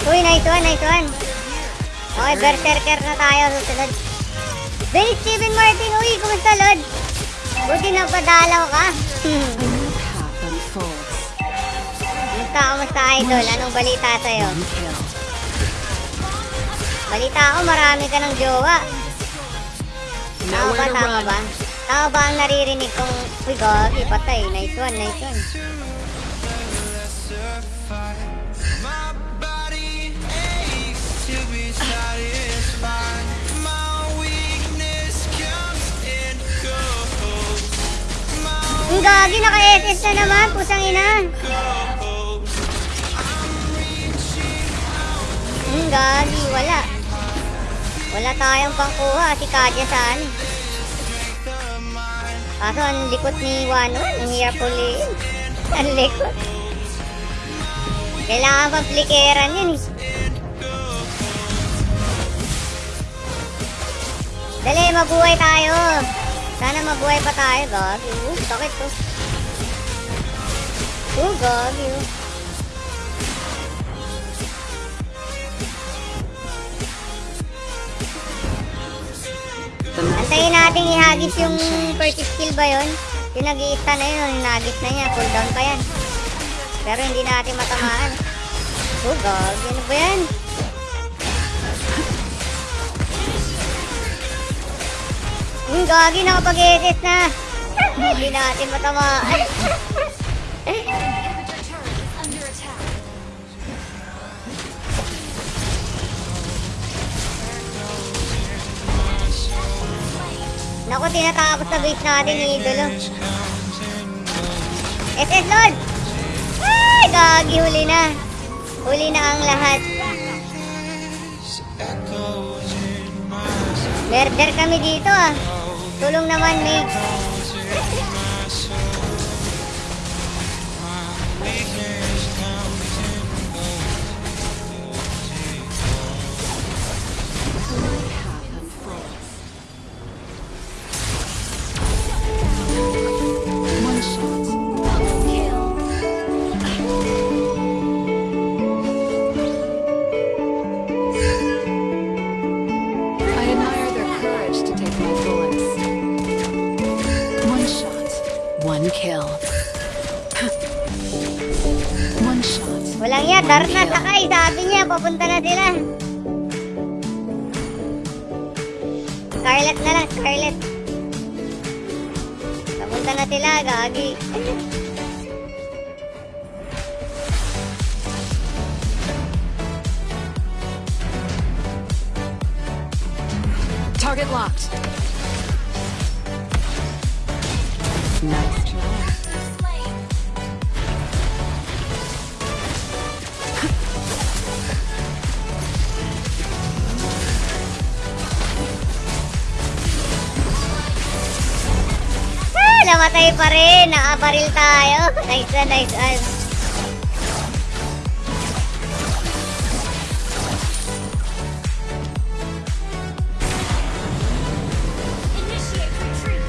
Uy, nice one, nice one. Okay, berserker na tayo susunod. Bill Steven Martin, uy, kumusta, Lord? Buti na padalaw ka. Kumusta, kumusta, idol? Anong balita sa'yo? Balita ko, marami ka ng jowa. Tama ba, tama ba? Tama ba ang naririnig kong, uy, gagi, patay. Nice one, nice one. Ang gagi, naka-SS na naman, pusang ina. Ang gagi, wala. Wala tayong pangkuha, si Kadya saan. Kaso ang likot ni Wano, ang hirap uliin. Ang likot. Kailangan pang plikeran yun eh. Dali, mabuhay tayo. Sana mabuhay pa tayo, gagi. Uh, sakit to. Uh, gagi. Antayin natin ihagis yung first skill ba yun? Yung nag na yun, hinagis na niya, cooldown pa yan. Pero hindi natin matamaan. Oh, gagi. Ano ba yan? Yung gagi, nakapag-SS na. Hindi natin matamaan. Naku, tinatapos sa base natin ni Idolo. SS Lord! Ay, gagi, huli na. Huli na ang lahat. Murder kami dito ah. Tulong naman, mate. Nakabaril tayo. Nice one, nice one. Retreat.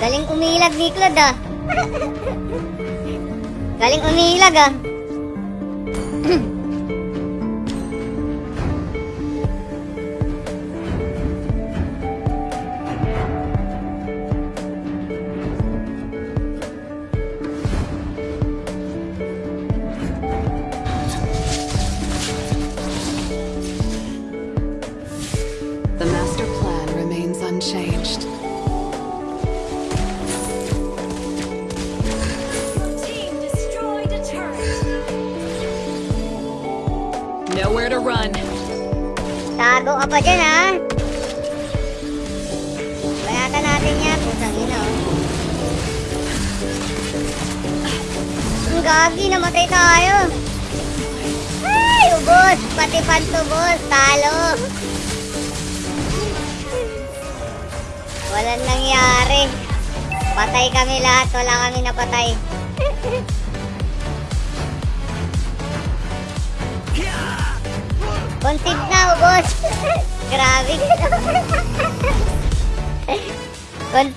Galing umilag ni Claude ah. Galing umilag ah.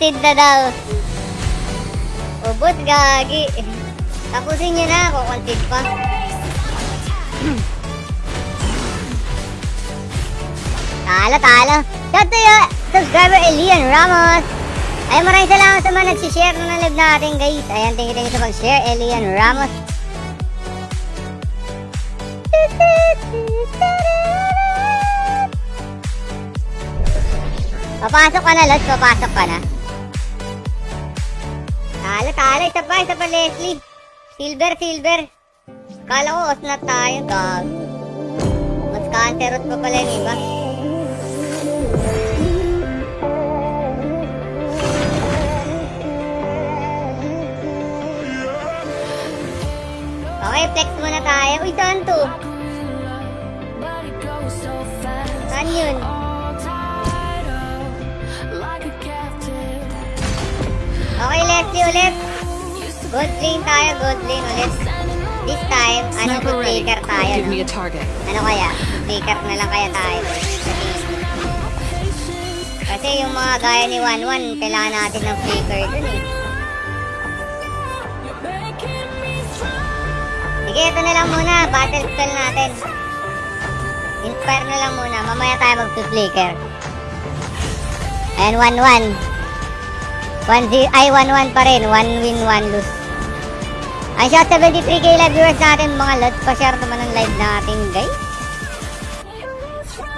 Concede na daw. Ubos, gagi. Tapusin nyo na ako, pa. Talo, talo. Shout to you, subscriber Elian Ramos. Ay, maraming salamat sa mga nagsishare ng live natin, guys. Ayan, thank you, thank you sa pag-share, Elian Ramos. Papasok ka na, Lods. Papasok ka na. Isa pa, isa pa, Leslie. Silver, silver. Kala ko, osnat tayo. Gag. Mas cancerot pa pala yung iba. Okay, flex muna tayo. Uy, saan to? Saan yun? Okay, Leslie ulit. Good lane tayo, good lane ulit. This time, ano, ready. taker tayo, no? Ano kaya? Taker na lang kaya tayo. Kasi yung mga gaya ni 1-1, kailangan natin ng flicker dun eh. Sige, ito na lang muna. Battle spell natin. Inspire na lang muna. Mamaya tayo mag-flicker. Ayan, 1-1. 1-0. Ay, 1-1 pa rin. 1 win, 1 lose. Ay siya, 73k live viewers natin mga lods. Pa-share naman ang live natin guys.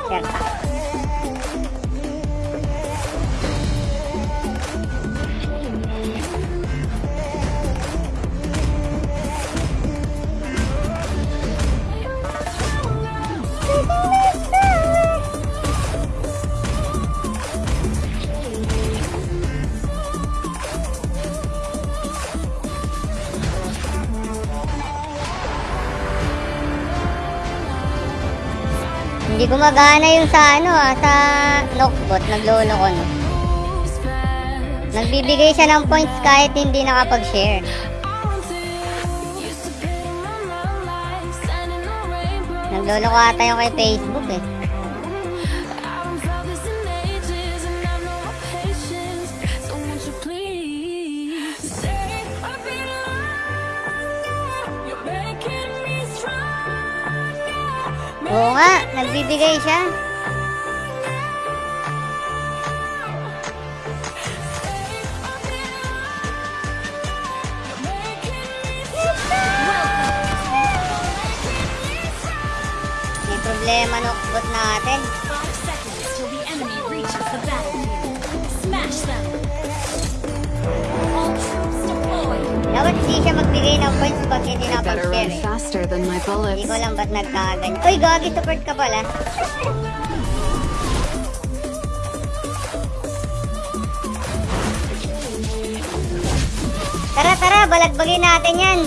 Share ta. Gumagana yung sa ano ah, sa knockbot, naglolo ko no. Nagbibigay siya ng points kahit hindi nakapag-share. Naglolo ko ata yung kay Facebook eh. Oo nga, nagbibigay siya. May problema knockbot natin. Dapat hindi siya magbigay ng points pag hindi run eh. faster than my Hindi ko lang ba't nagkaganyan. Uy, gagi, support ka pala. Tara, tara, balagbagin natin yan.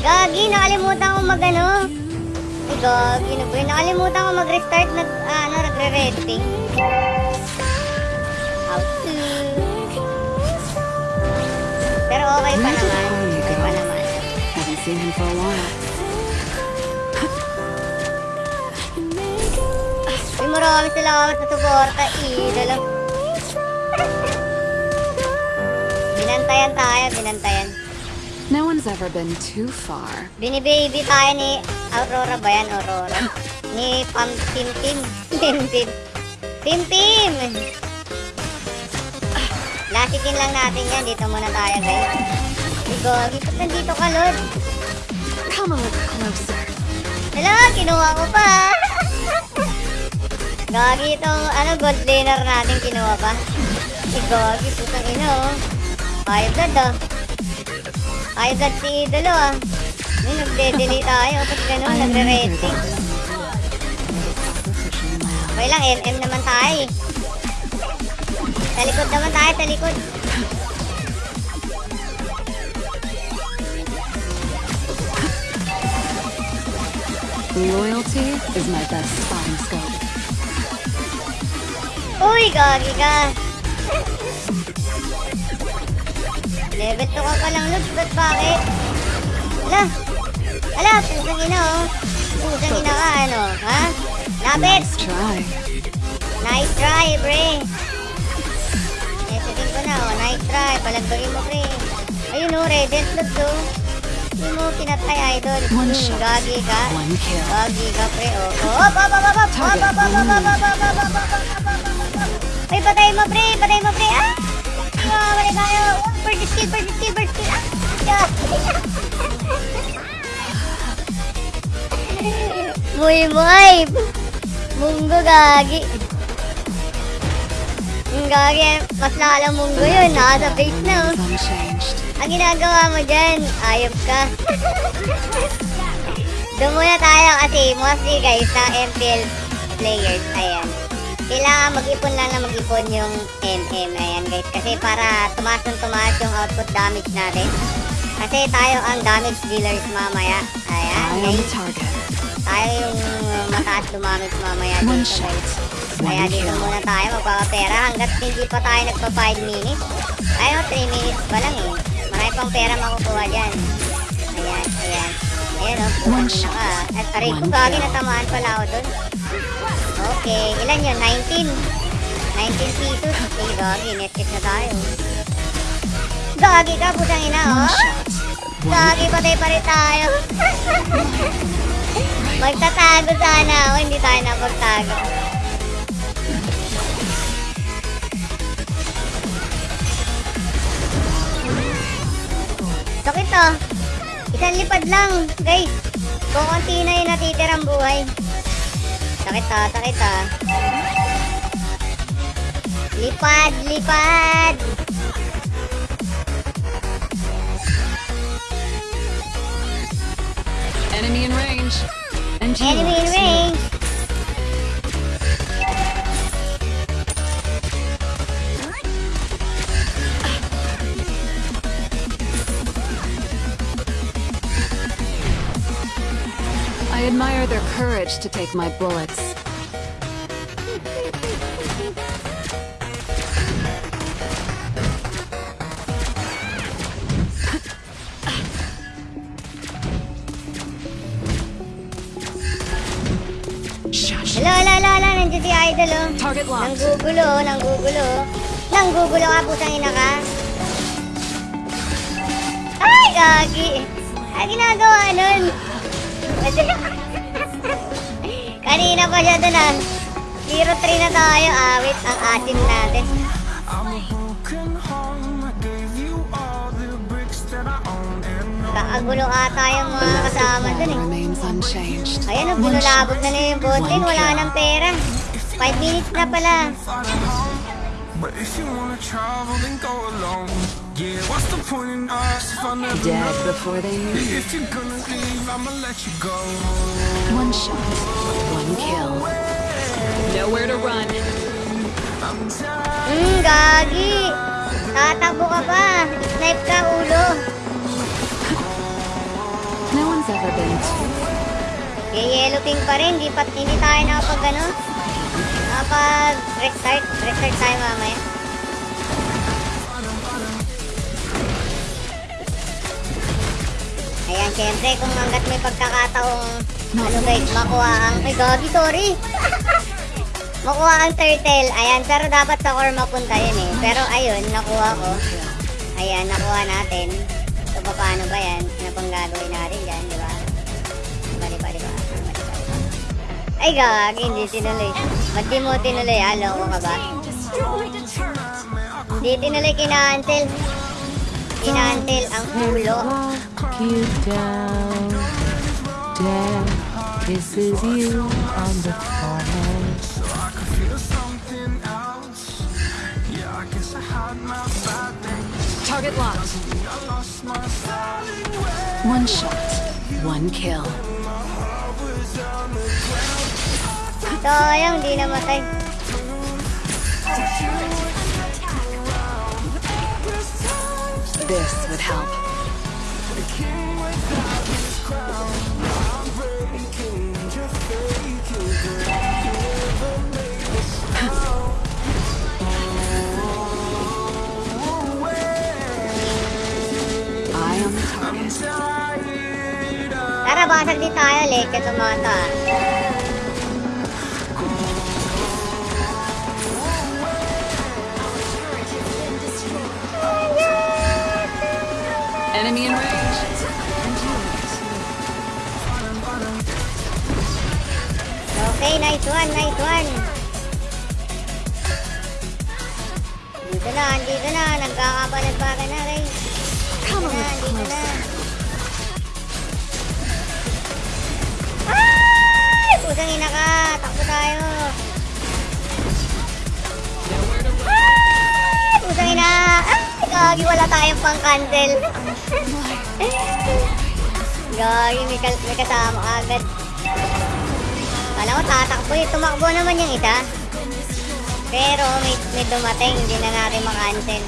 Gagi, nakalimutan ko magano. Ay, gagi na ba yun? Nakalimutan ko mag-restart, nag, ah, ano, nagre-resting. Okay pa naman. Okay pa naman. Haven't seen him for a while. Uy, maraming salamat sa suporta. Idolo. Binantayan tayo, binantayan. No one's ever been too far. Binibaby tayo ni Aurora ba yan? Aurora? Ni Pam Tim Tim. Tim Tim. Tim Tim! Lasitin lang natin yan. Dito muna tayo, guys. Igo, ba't nandito ka, Lord? Come a little closer. Hala, kinuha ko pa. Gagi itong ano, gold laner natin kinuha pa. Eh, gagi, putang ina oh. Five god ah. Five god si idolo ah. May nagde-delete tayo. Ba't ganun, nagre-rating? Okay lang, MM naman tayo eh. Sa likod naman tayo, sa likod. Loyalty is my best spotting scope. Uy, gagi ka. Level 2 ka pa lang, Lubs. Ba't bakit? Ala. Ala, pusang ina, oh. Pusang ina ka, ano? Ha? Lapit! Nice try. Nice try, pre. Messaging ko na, oh. Nice try. Palagbagin mo, pre. Ayun, oh. Radiant Lubs, oh. Hindi mo pinatay, idol. One Hmm, shot, gagi ka. one kill. Gagi ka, pre, oh. Oh, hop, hop, hop, hop. Hop, Target hop, hop, hop, hop, hop, hop, hop, hop. Ay, patay mo, pre. Patay mo, pre. Ah! Ah, balik tayo. Oh, First skill, first skill, first skill. Ah! Yeah. Muy, muy. Munggo, gagi. Gagi, mas lalo munggo yun. Nasa base na, oh. Ang ginagawa mo dyan, ayop ka. Doon muna tayo kasi mostly guys na MPL players, ayan. Kailangan mag-ipon lang na mag-ipon yung MM, ayan guys. Kasi para tumaas ng tumaas yung output damage natin. Kasi tayo ang damage dealers mamaya. Ayan guys. Tayo yung mataas dumamage mamaya One dito shot. guys. Kaya dito muna tayo magpapapera hanggat hindi pa tayo nagpa 5 minutes. Ayaw, 3 minutes pa lang eh. Marami pang pera makukuha dyan. Ayan, ayan. Ayan o, oh, One shot. ka. At aray ko, gagi natamaan pala ako dun. Okay, ilan yun? 19. 19 pesos. Okay, gagi, netkit na tayo. Gagi ka, putang ina, oh. Gagi, patay pa rin tayo. Magtatago sana ako, hindi tayo napagtago. Sakit ah. Isang lipad lang, guys. Kukunti na yung natitirang buhay. Sakit ha, sakit ha. Lipad, lipad! Enemy in range. Enemy in range! Admire their courage to take my bullets. Shush. Hala, hala, hala, hala, nandiyan si Idol oh. Target locked. Nanggugulo, oh, nanggugulo. Nanggugulo ka, putang ina ka. Ay, gagi. Ay, ginagawa nun. Kanina pa siya dun ah. 0-3 na tayo. Awit ang asim natin. Kaagulo ata yung mga kasama dun eh. Ayan, oh, binulabog na na yung botin. Wala nang pera. 5 minutes na pala. But if you wanna travel, then go alone. Yeah, what's the point in us if I never Dead know? before they knew. If you're gonna leave, I'ma let you go. One shot, one kill. Nowhere to run. Hmm, gagi. Tatakbo ka pa. Snipe ka, ulo. No one's ever been too. Yellow ping pa rin. Di, pa, hindi tayo nakapag ano. Nakapag restart. Restart tayo mamaya. Ayan, syempre, kung hanggat may pagkakataong ano guys, makuha ang... Ay, gagi, sorry. makuha ang turtle. Ayan, pero dapat sa core mapunta yun eh. Pero ayun, nakuha ko. Ayan, nakuha natin. So, paano ba yan? Ano pang gagawin natin dyan, di ba? Bali, bali, ba? Bali, bali, ba? Ay, gagi, hindi tinuloy. Ba't di mo tinuloy? Alo ko ka ba? Hindi tinuloy kinaantil. Kinaantil ang ulo. You down. Death kisses you on the forehead. I could feel something else. Yeah, I guess I had my bad days. Target locked. I lost my styling way. One shot, one kill. Sayang, di namatay. This would help. Tayo. Late ka tumata. Enemy in range. Okay, nice one, nice one. Dito na, dito na. Nagkakabalagbagan na, guys. Come Dito na, dito na. Pusang ina ka. Takbo tayo. Ay! Pusang ina. Ay! Gagi, wala tayong pang cancel. Gagi, may, may kasama ka agad. Kala ko tatakbo eh. Tumakbo naman yung isa. Pero may, may dumating, hindi na natin makancel.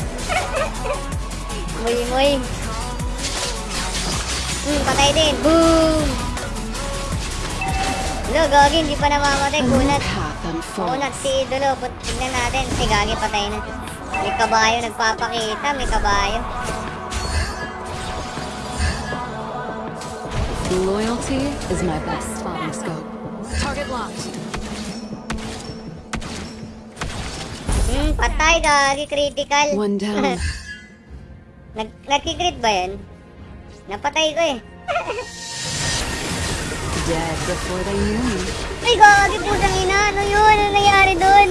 Muy, muy. Hmm, patay din. Boom! Lo, gagi, hindi pa namamatay. Kunat. Kunat si Idolo. Tignan natin. Si Gagi patay na. May kabayo nagpapakita. May kabayo. Loyalty is my best spotting scope. Target locked. Hmm, patay Gagi. Critical. One down. Nag Nagkikrit ba yan? Napatay ko eh. dead before they knew me. Ay, gagi po sa ina. Ano yun? Ano nangyari doon?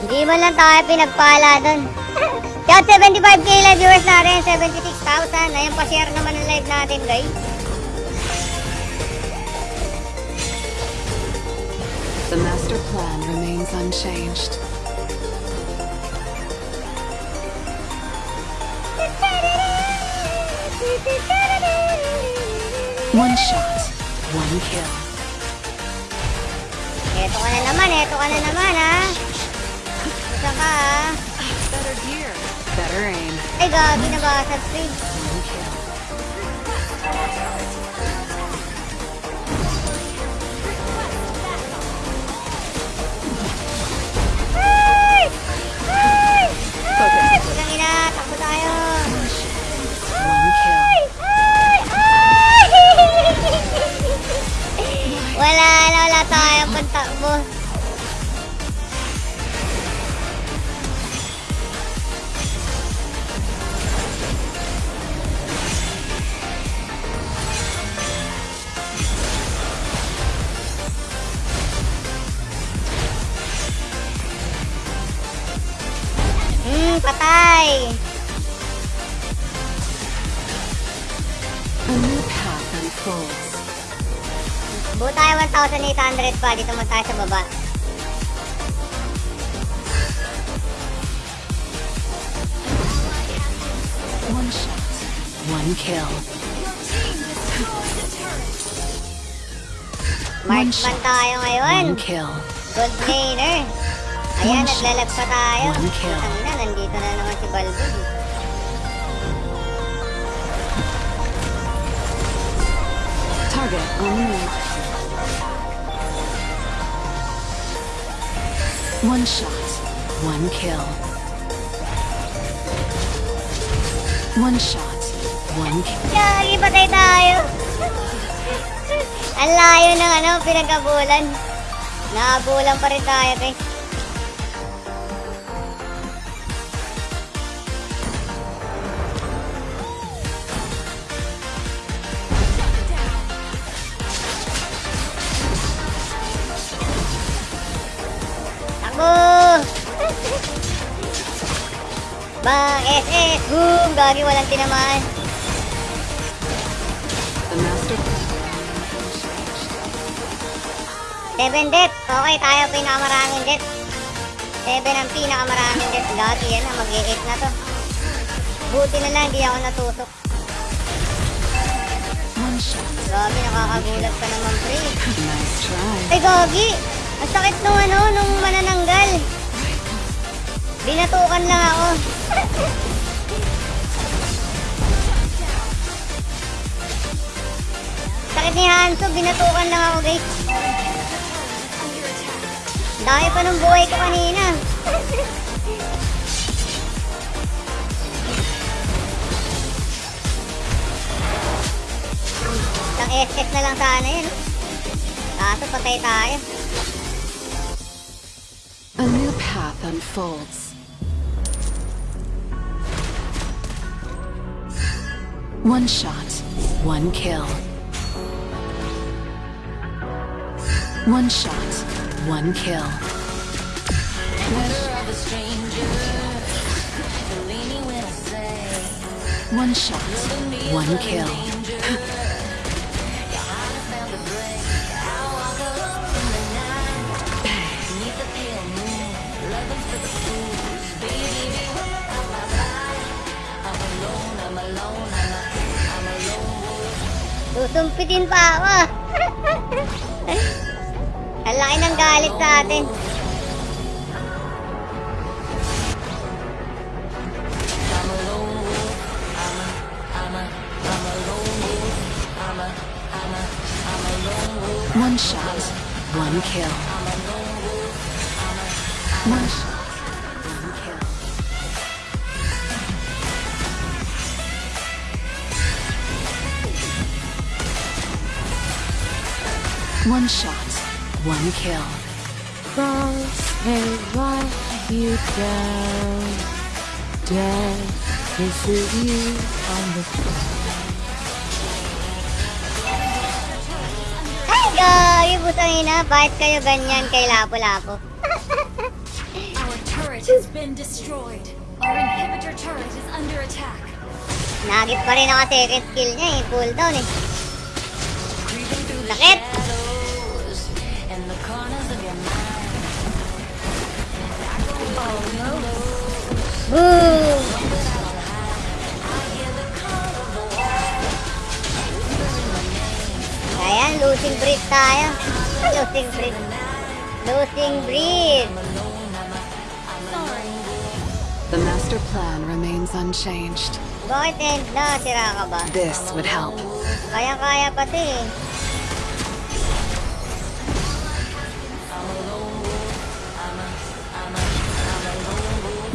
Hindi man lang tayo pinagpala doon. Kaya 75k live viewers natin, 76,000. Ayan pa share naman ang live natin guys. Unchanged. One shot, one kill. Eto ka na naman, eto ka na naman, ha? Isa ka, ha? Better gear, better aim. Ay, gagi na ba sa stream? One kill. Putang ina, takbo tayo. Ay! Ay! Wala na, wala tayong pantakbo. Patay. A new path unfolds. Buo tayo 1,800 pa. Dito mo tayo sa baba. One shot, one kill. Marksman tayo ngayon. One kill. Gold laner. Ayan, naglalag pa tayo. Ang na, nandito na naman si Balbon. Target on move. One shot, one kill. One shot, one kill. Yagi, patay tayo. Ang layo ng ano, pinagkabulan. Naabulan pa rin tayo, guys. Takbo! Bang SS! Boom! Gagi, walang tinamaan. Seven death. Okay, tayo pinakamaraming death. Seven ang pinakamaraming death. Gagi yan na, mag-8 na to. Buti na lang, di ako natusok. Gagi, nakakagulat ka naman, pre. Ay, Gagi! Ang sakit nung ano, nung manananggal. Binatukan lang ako. sakit ni Hanso, binatukan lang ako, guys. Dami pa ng buhay ko kanina. Isang SS na lang sana yun. Kaso patay tayo. Unfolds. One shot, one kill. One shot, one kill. One shot, one kill. Susumpitin pa ako. Ang laki ng galit sa atin. One shot, one kill. One shot, one kill. Cross and wipe you down. Death kisses you on the Ay, gagi, putang ina. Bakit kayo ganyan kay Lapo-Lapo? Our turret turret has been destroyed. Our inhibitor turret is under attack. Nagit pa rin ako second skill niya eh. Cooldown eh. Sakit! Ayan, losing breath tayo. Losing breath. Losing breath. The master plan remains unchanged. Bakit end na? Sira ka ba? This would help. Kaya-kaya pati eh.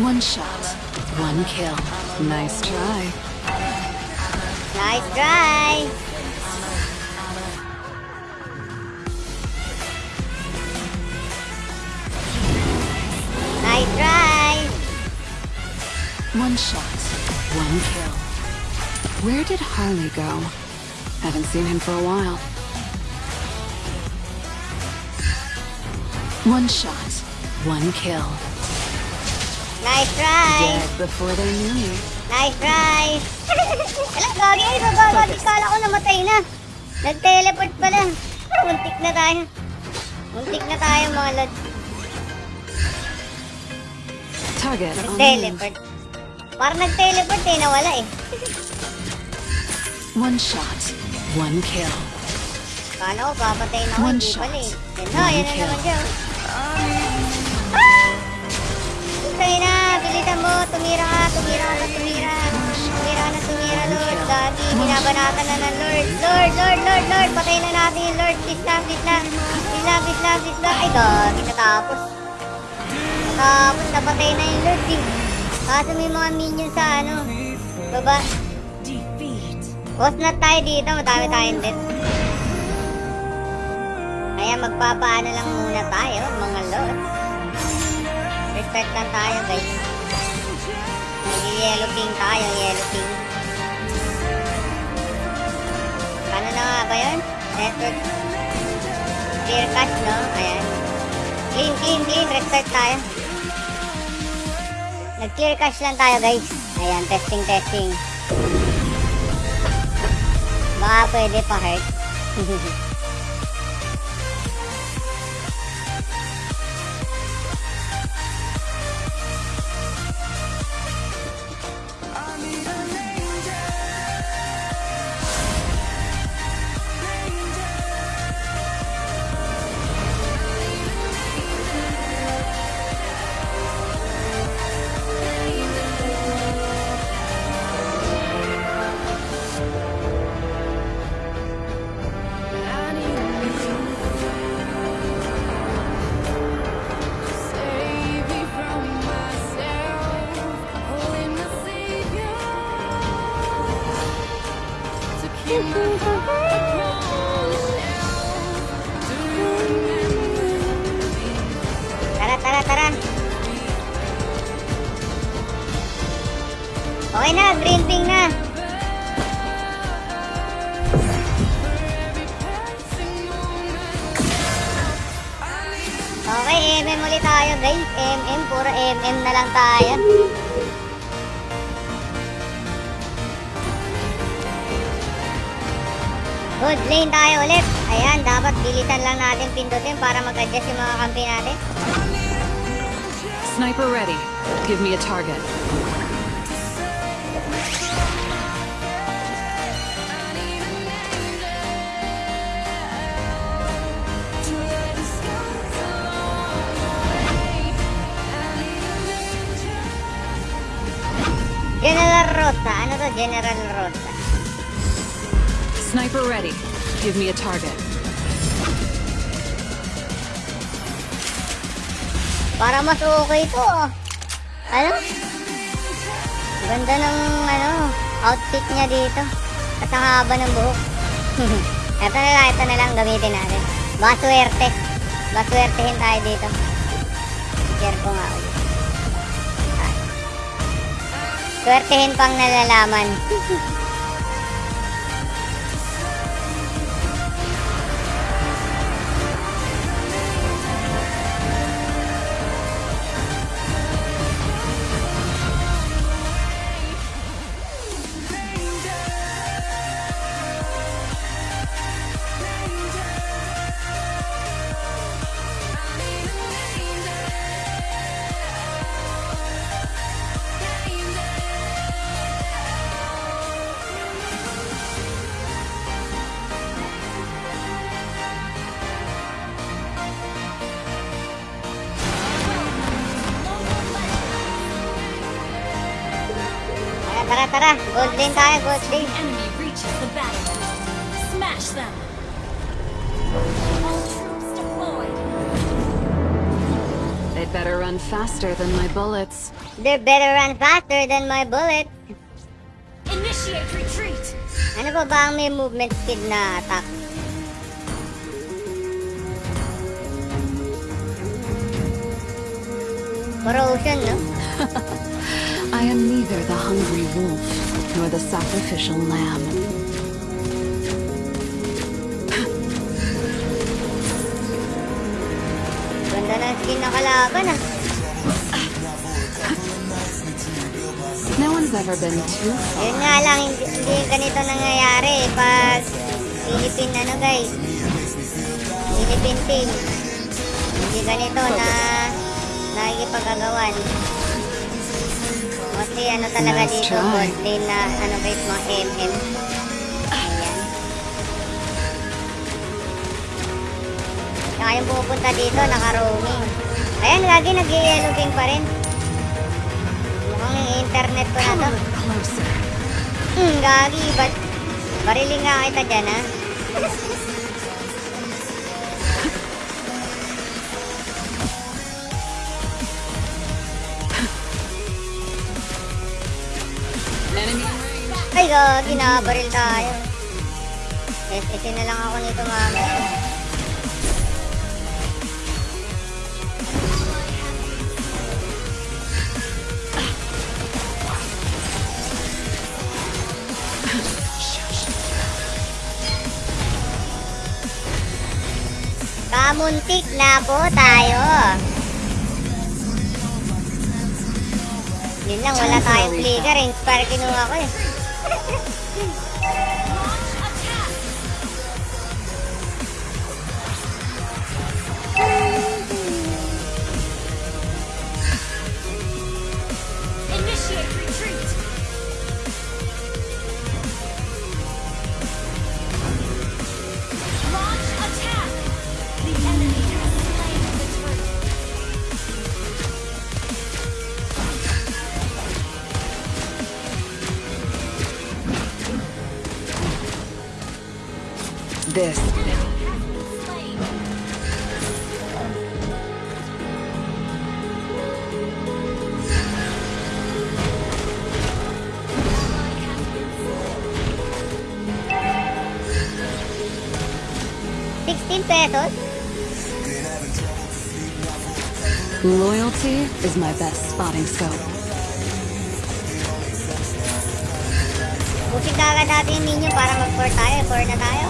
One shot, one kill. Nice try. Nice try! Nice try! One shot, one kill. Where did Harley go? Haven't seen him for a while. One shot, one kill. Nice try! Dead before they knew me. Nice try! Alam, gagi ay, bababa. Kala ko namatay na. Nag-teleport pala. Muntik na tayo. Muntik na tayo mga lod. Nag-teleport. Parang nag-teleport eh, nawala eh. One shot, one kill. Kala ko papatay na ako, hindi pala eh. Yan na, yan na naman siya. Sa'yo na, bilisan mo, tumira ka, tumira ka, tumira. Tumira na, tumira, Lord. Gagi, binabanatan na ng Lord. Lord, Lord, Lord, Lord, patay na natin yung Lord. Please lang, please lang. Please lang, please lang, please lang. Ay, gagi, natapos. Natapos, napatay na yung Lord eh. Kaso may mga minions sa ano, baba. Boss na tayo dito, madami tayong death. Kaya magpapaano lang muna tayo, mga lord. Restart lang tayo, guys. Nag-yellow ping tayo, yellow ping. Paano na nga ba yun? Network. Clear cache, no? Ayan. Clean, clean, clean. Restart tayo. Nag-clear cache lang tayo, guys. Ayan, testing, testing. Baka pwede pa hurt. Para mas okay to. Ano? Ganda ng ano, outfit niya dito. At ang haba ng buhok. ito na lang, ito na lang gamitin natin. Baka swerte. Baka swertehin tayo dito. Share ko nga ulit. Swertehin pang nalalaman. faster than my bullets. They better run faster than my bullet. Initiate retreat. Ano ba ba ang may movement speed na attack? Corrosion, no? I am neither the hungry wolf nor the sacrificial lamb. Ganda ng skin na kalaban, ah. No one's ever been too far. Yun nga lang, hindi, hindi ganito nangyayari pag Philippine ano guys. Philippine team. Hindi ganito na nakikipagagawan. Kasi ano talaga Nice dito, lane na ano guys, mga MM. Ayan. Saka yung pupunta dito, naka-roaming. Ayan, lagi nag-yellow king pa rin. Yung internet ko na to. Hmm, gagi, ba't bariling nga kita dyan, ha? Range. Ay, gagi, nakabaril tayo. SSC na lang ako nito, mamaya. Kamuntik na po tayo. Yun lang, wala tayong flicker. Inspire kinuha ko eh. Is my best spotting scope. Bukin kagad natin yung minion para mag-4 tayo. 4 na tayo.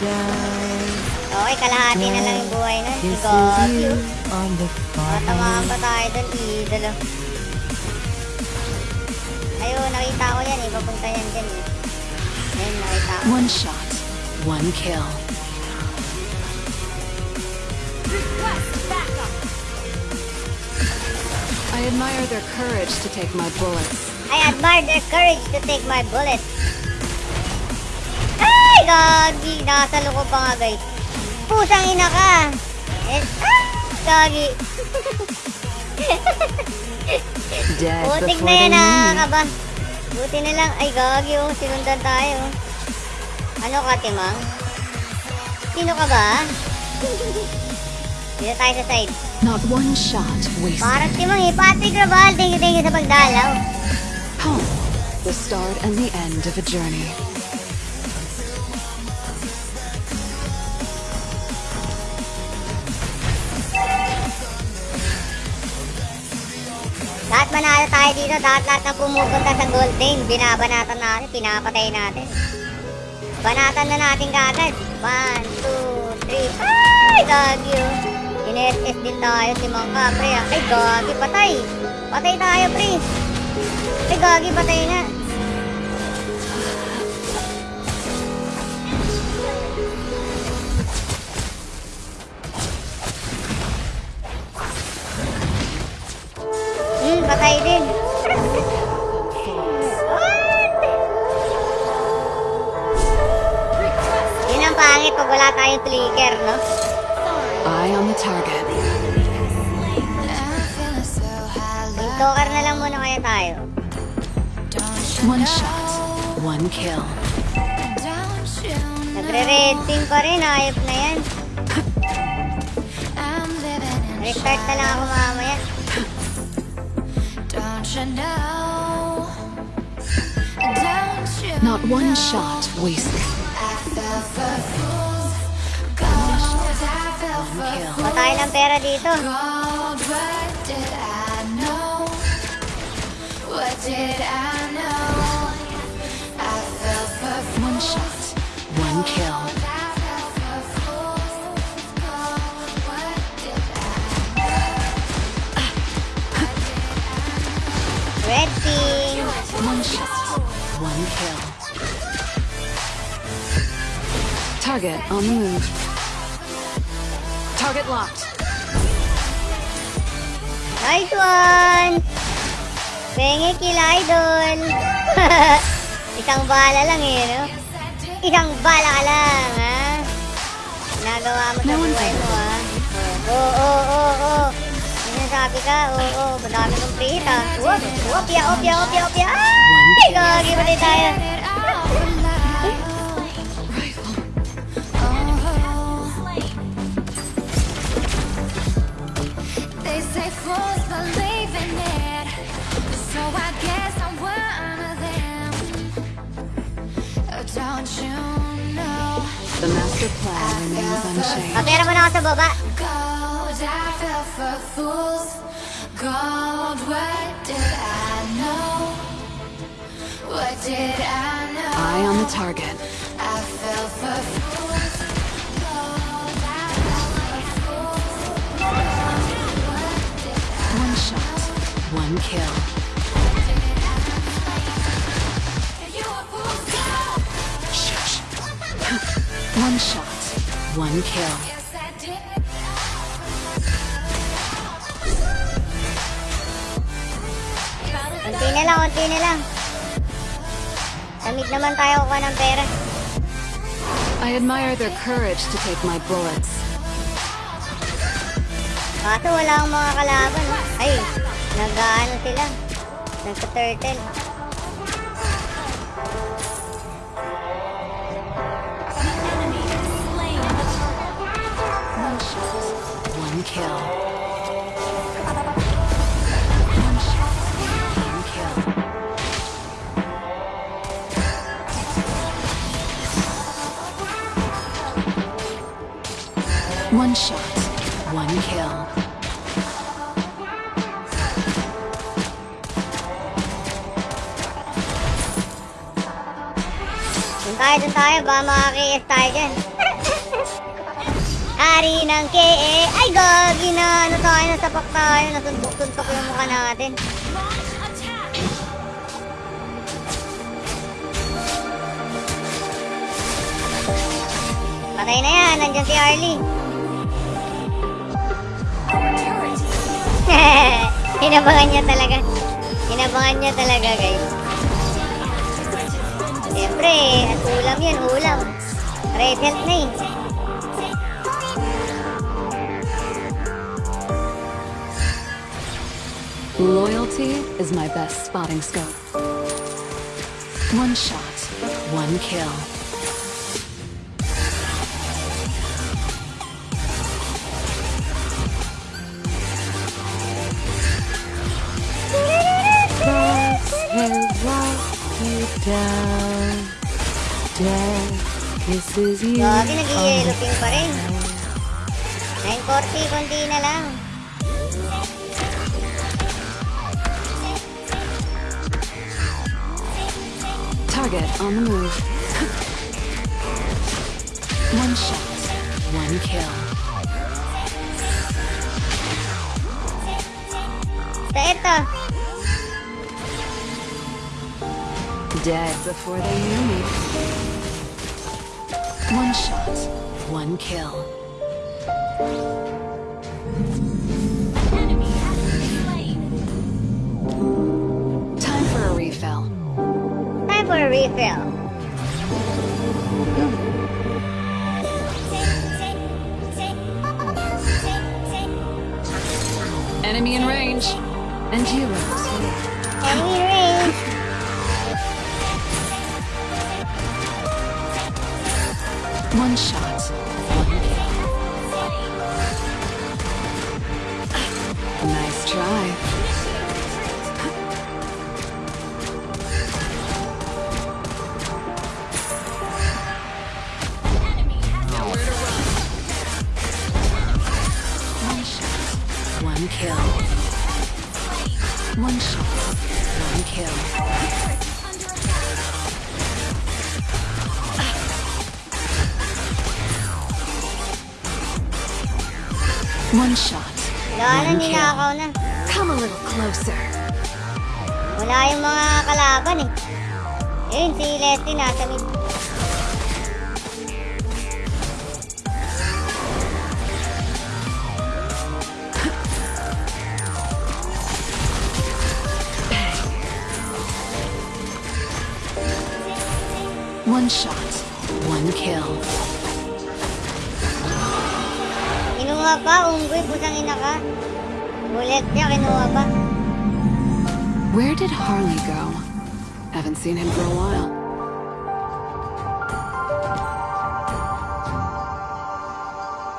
Down. okay, kalahati na lang yung buhay na. Si Kisses God. you Matamaan pa tayo doon. Idolo. Ayun, nakita ko yan eh. Papunta yan dyan eh. Ayun, nakita ko. One shot, one kill. Request backup. I admire their courage to take my bullets. I admire their courage to take my bullets. Ay, gagi. Nasa loob pa nga, guys. Pusang ina ka. Eh, ah, gagi. Putik na yan, nakakaba. Buti na lang. Ay, gagi, oh. Sinundan tayo. Ano ka, Timang? Sino ka ba? Dito tayo sa side. Not one shot wasted. Parang Timang eh. Patrick Raval, thank you, thank you sa pagdalaw. Home, the start and the end of a journey. Lahat manalo tayo dito, lahat lahat na pumupunta sa gold lane, binabanatan natin, pinapatay natin. Banatan na natin kagad. 1, 2, 3. Ay, gagi oh. In-SS din tayo si Mangka, pre. ah. Ay, gagi, patay. Patay tayo, pre. Ay, gagi, patay nga. Nagre-red team pa rin, ayop na yan. Restart na lang ako mamaya. Don't you know? Don't you Not one know? shot wasted. I fell for fools. Gold, I fell for Kill. Patay ng pera dito. gold. What did I know? What did I know? I did I Red team. One shot, one kill. Target on the move. Target locked. Nice one! Penge kill idol! Isang bala lang eh, no? Isang bala ka lang, ha? Nagawa mo sa buhay mo, ha? Oo, oo, oo, oo. Sinasabi ka, oo, oo. Madami kong ha? Whoop, opya, opya, opya, opya! Ay, gagi pa din tayo. They say fools don't you know? The master plan remains unchanged. Papera mo na ako sa baba. Gold, I fell for fools. Gold, what did I know? What did I know? Eye on the target. I fell for fools. Gold, I fell for fools. One shot, one kill. One shot, one kill. Yes, I did. Unti na lang, unti na lang. Tamid naman tayo kuha ng pera. I admire their courage to take my bullets. Kaso wala akong mga kalaban. Ay, nag-ano sila. Nagka-turtle. Kill. One shot, one kill. One shot, one kill. Dun tayo, dun tayo. Baka makaka-KS tayo dyan. Ari ng KE. Ay, gagi na. Ano tayo, nasapak tayo. Nasuntok-suntok yung mukha natin. Patay na yan. Nandiyan si Arlie. Hinabangan niya talaga. Hinabangan niya talaga, guys. Siyempre, at ulam yan, ulam. Red health na eh. Loyalty is my best spotting scope. One shot, one kill. Stars have you down. Death kisses you. Gagi, nag-i-yellow the pin pa rin. 940, konti na lang. Target on the move. one shot, one kill. Dead before they knew me. One shot, one kill. for a refill. Enemy in range. And heroes. Enemy range. One shot.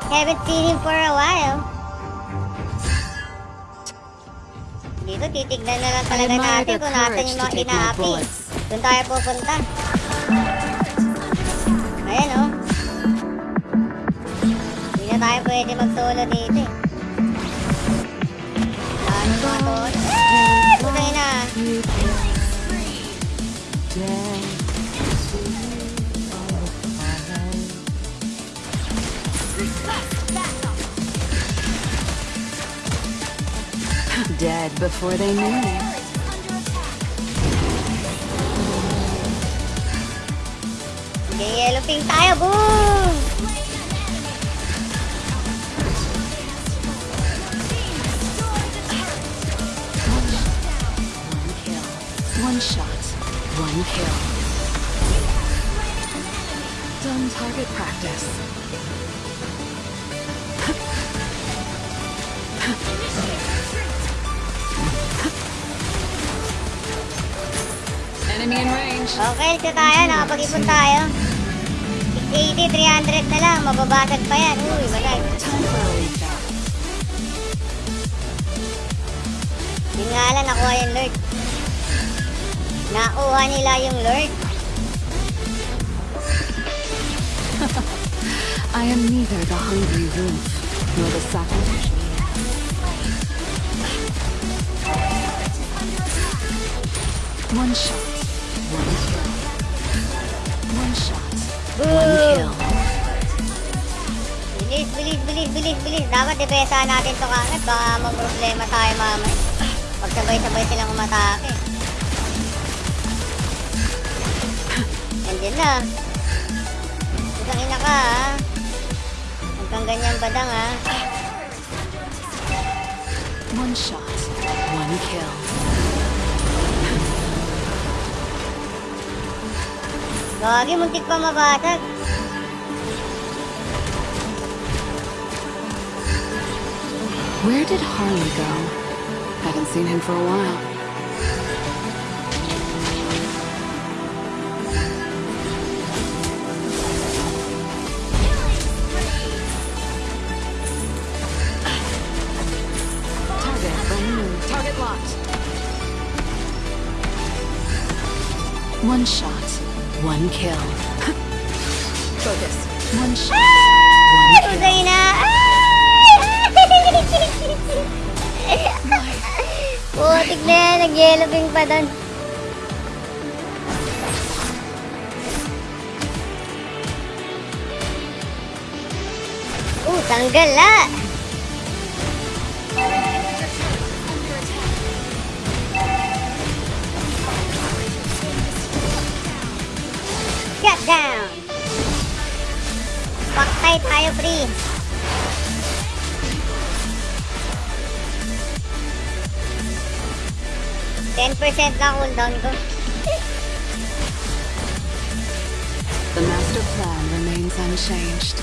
Haven't seen him for a while. Dito, titignan na lang talaga natin kung courage yung to mga inaapi. Doon tayo pupunta. Ayan oh. Hindi na tayo pwede mag-solo dito eh. Ano mga tol? Ah! Putang ina. Before they knew. Sige, yellow pink tayo. Boom! Okay, ito tayo. Nakapag-ipon tayo. 680, 300 na lang. Mababasag pa yan. Uy, refill. Yun nga lang, nakuha yung lurk. Nakuha nila yung lurk. I am neither the hungry wolf nor the sacrificial. One shot, Dapat depensahan natin to kagad. Baka mag-problema tayo mamay. Pag sabay-sabay silang umatake. Nandiyan na. Isang ina ka ha. Huwag kang ganyan badang ha. One shot, one kill. Gagi, muntik pa mabasag. Where did Harley go? Haven't seen him for a while. Target removed. Target locked. One shot, one kill. Focus. One shot, ah! one kill. Putay na. Putik na yan. Nag-yellow pa doon. Uh, tanggal ah. Shut down. Paktay tayo, pre. 10% lang cooldown ko. The master plan remains unchanged.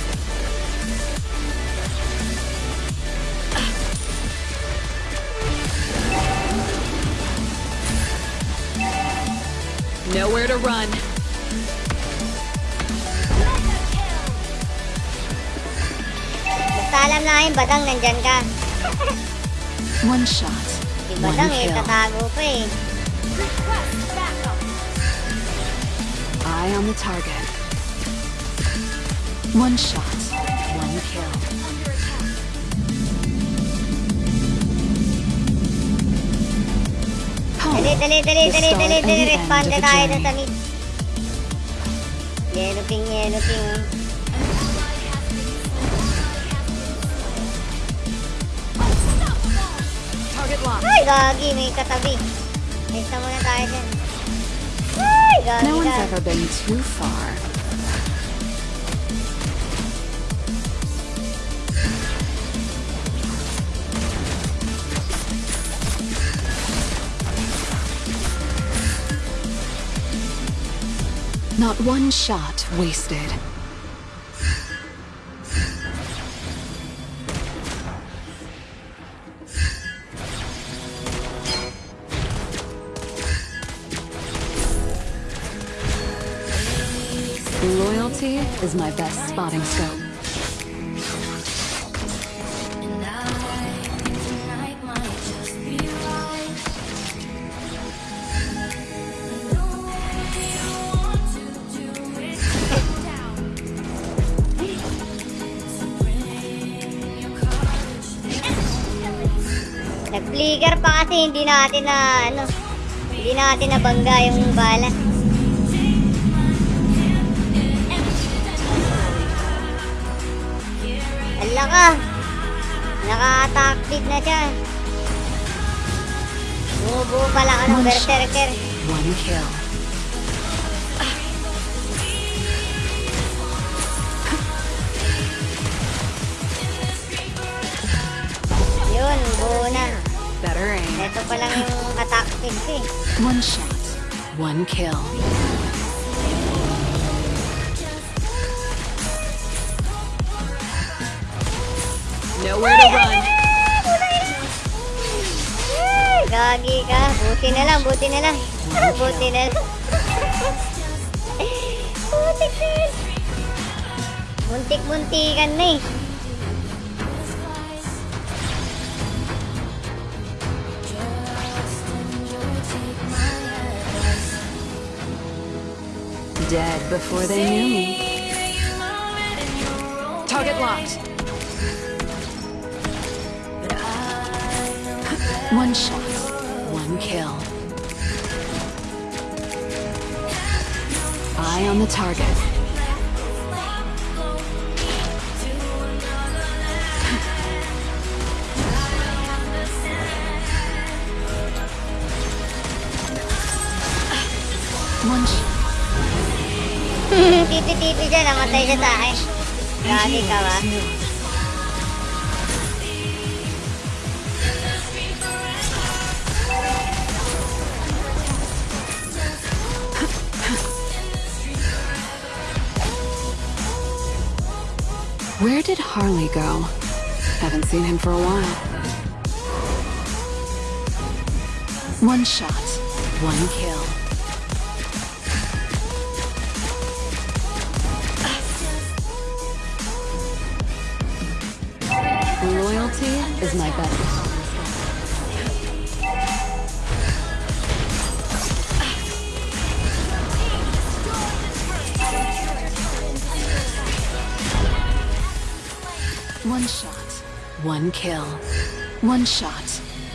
Nowhere to run. Basta alam na yung badang nandyan ka. One shot. Si One Badang, eh, kill. tatago pa eh. Request backup. Eye on the target. One shot. One kill. Under attack. Dali, Home. dali, dali, The dali, start dali, and dali, the end respond of na a tayo dun journey. sa mid. Yellow king, yellow king. Gagi, may katabi. Muna tayo dyan. Ay, gagi No one's ever been too far. Not one shot wasted. Down. So bring your courage. Nag-flicker pa kasi hindi natin na ano, hindi natin nabangga yung bala. Ka! Speed na siya. Bumubuo pala ka ng berserker. One kill. Yun, buo na. Better aim. Ito pa lang yung attack eh. One shot. One kill. Buti na lang, buti na lang. Buti na lang. Butik na yan. Muntik-muntikan na eh. Dead before they knew me. Target locked. One shot. On the target. Shot. Titi-titi siya, namatay siya sa akin. Gagi ka ba? Where did Harley go? Haven't seen him for a while. One shot, one kill. Loyalty is my best. One kill. One shot,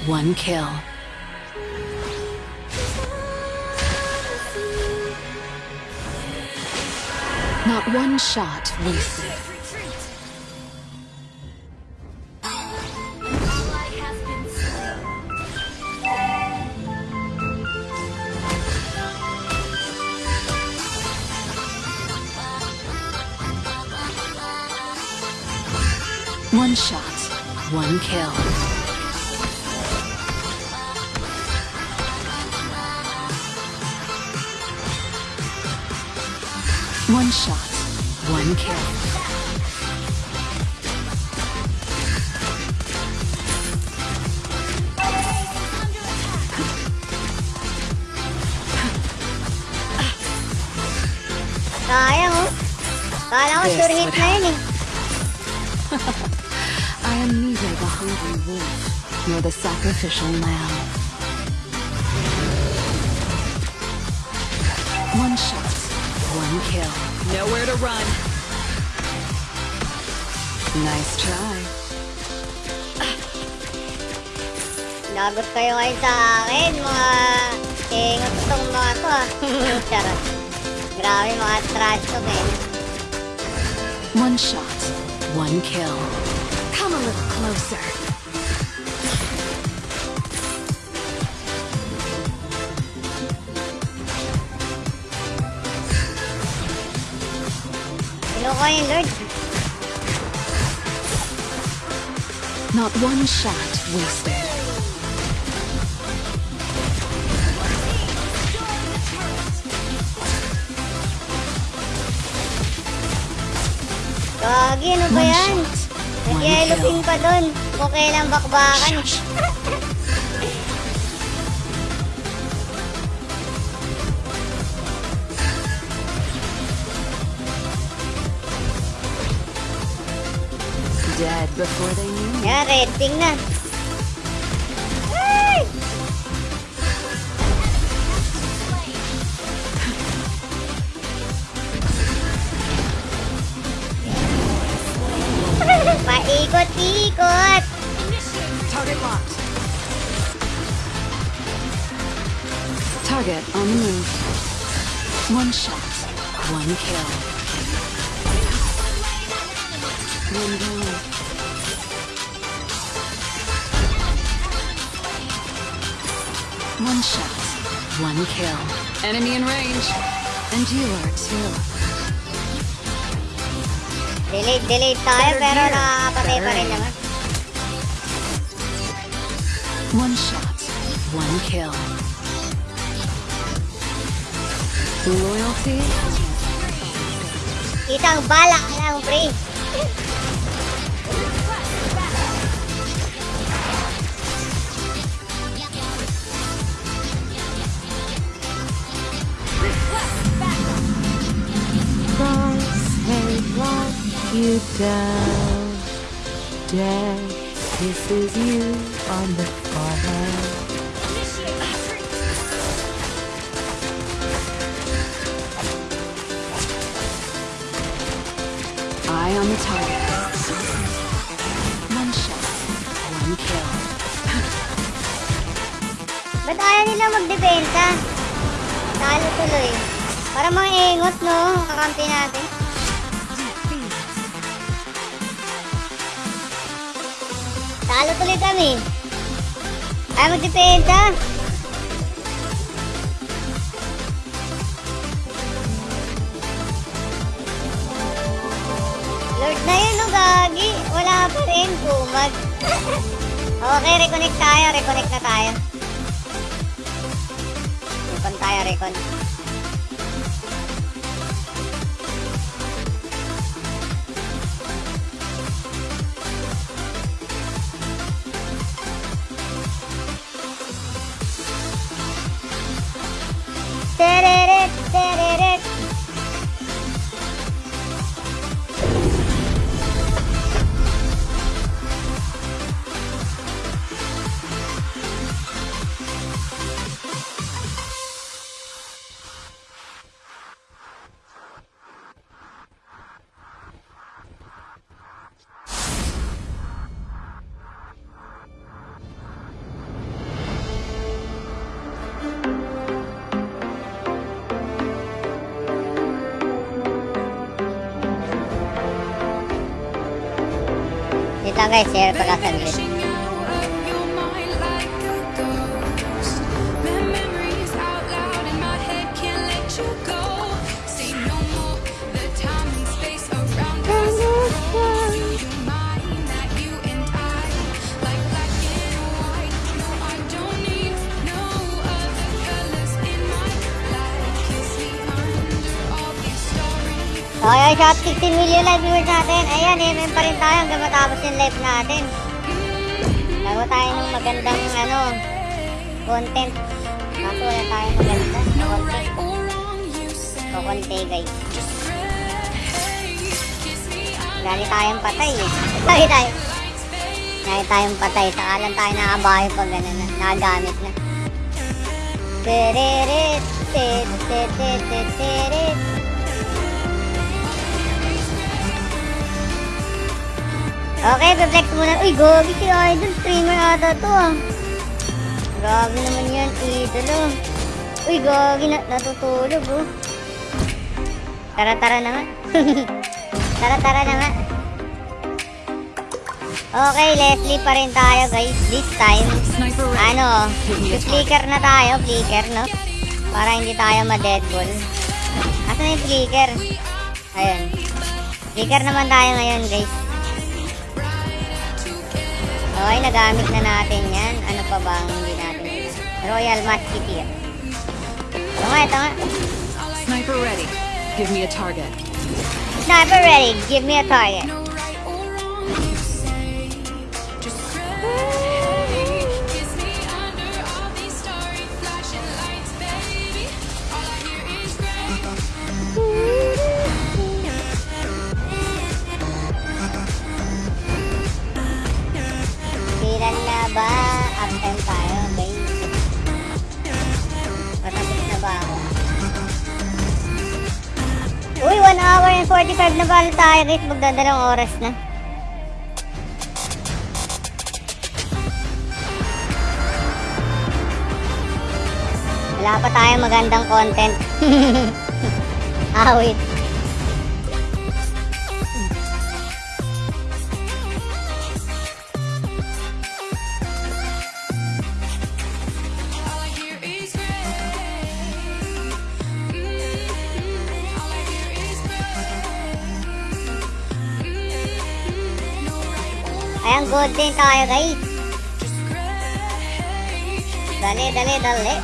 one kill. Not one shot wasted. kill. One shot, one kill. Kyle, Kyle, should hit me. Hungry wolf nor the sacrificial lamb. One shot, one kill. Nowhere to run. Nice try. Lagot kayo kayo sa akin, mga ingot tong mga to ah. Charot. Grabe mga trash to. One shot, one kill. Come a little closer. Kinuha yung Lord. Not one shot wasted. Gagi, ano ba One yan? shot, one Nag-yellow kill. pin pa dun. Okay lang bakbakan. Shush. Before they knew. me. Yan, na. Enemy in range. And you are too. Delete, delete tayo Better pero nakakapatay pa better rin naman. One shot, one kill. Loyalty? Isang bala lang, pre. Down. Death kisses you on the forehead. Eye on the target. One shot, one kill. Ba't ayaw nila magdepensa? Talo tuloy. Para mga ingot, no? Kakampi natin. Talo tuloy kami. Ayaw magdepensa. Lord na yun, no, Gagi. Wala pa rin. Kumag. okay, reconnect tayo. Reconnect na tayo. Recon tayo, recon. Dito lang guys, share Shot 16 million live viewers natin. Ayan, MM pa rin tayo hanggang matapos yung live natin. Gawa tayo ng magandang ano, content. Kaso wala tayong maganda content. Kukunti guys. Lagi tayong patay eh. Lagi tayo. Lagi tayong patay. Saka lang tayo nakabayo pag ano na. Nakagamit na. Tiririt, tit, tit, Okay, pe-flex muna. Uy, gogi si Idol. Streamer ata to ah. Grabe naman yan, idolo. Uy, gogi na natutulog oh. Tara-tara na nga. Tara-tara na. Okay, Leslie pa rin tayo guys. This time, ano, flicker na tayo, flicker, no? Para hindi tayo ma-deadball. Asan na yung flicker? Ayun. Flicker naman tayo ngayon, guys. Okay, nagamit na natin yan. Ano pa ba ang hindi natin? Royal Musketeer. Ito nga, ito nga. Sniper ready. Give me a target. Sniper ready. Give me a target. Tayo guys. Magdadalawang oras na. Wala pa tayo magandang content. Awit. Gold din tayo guys. Dali, dali, dali.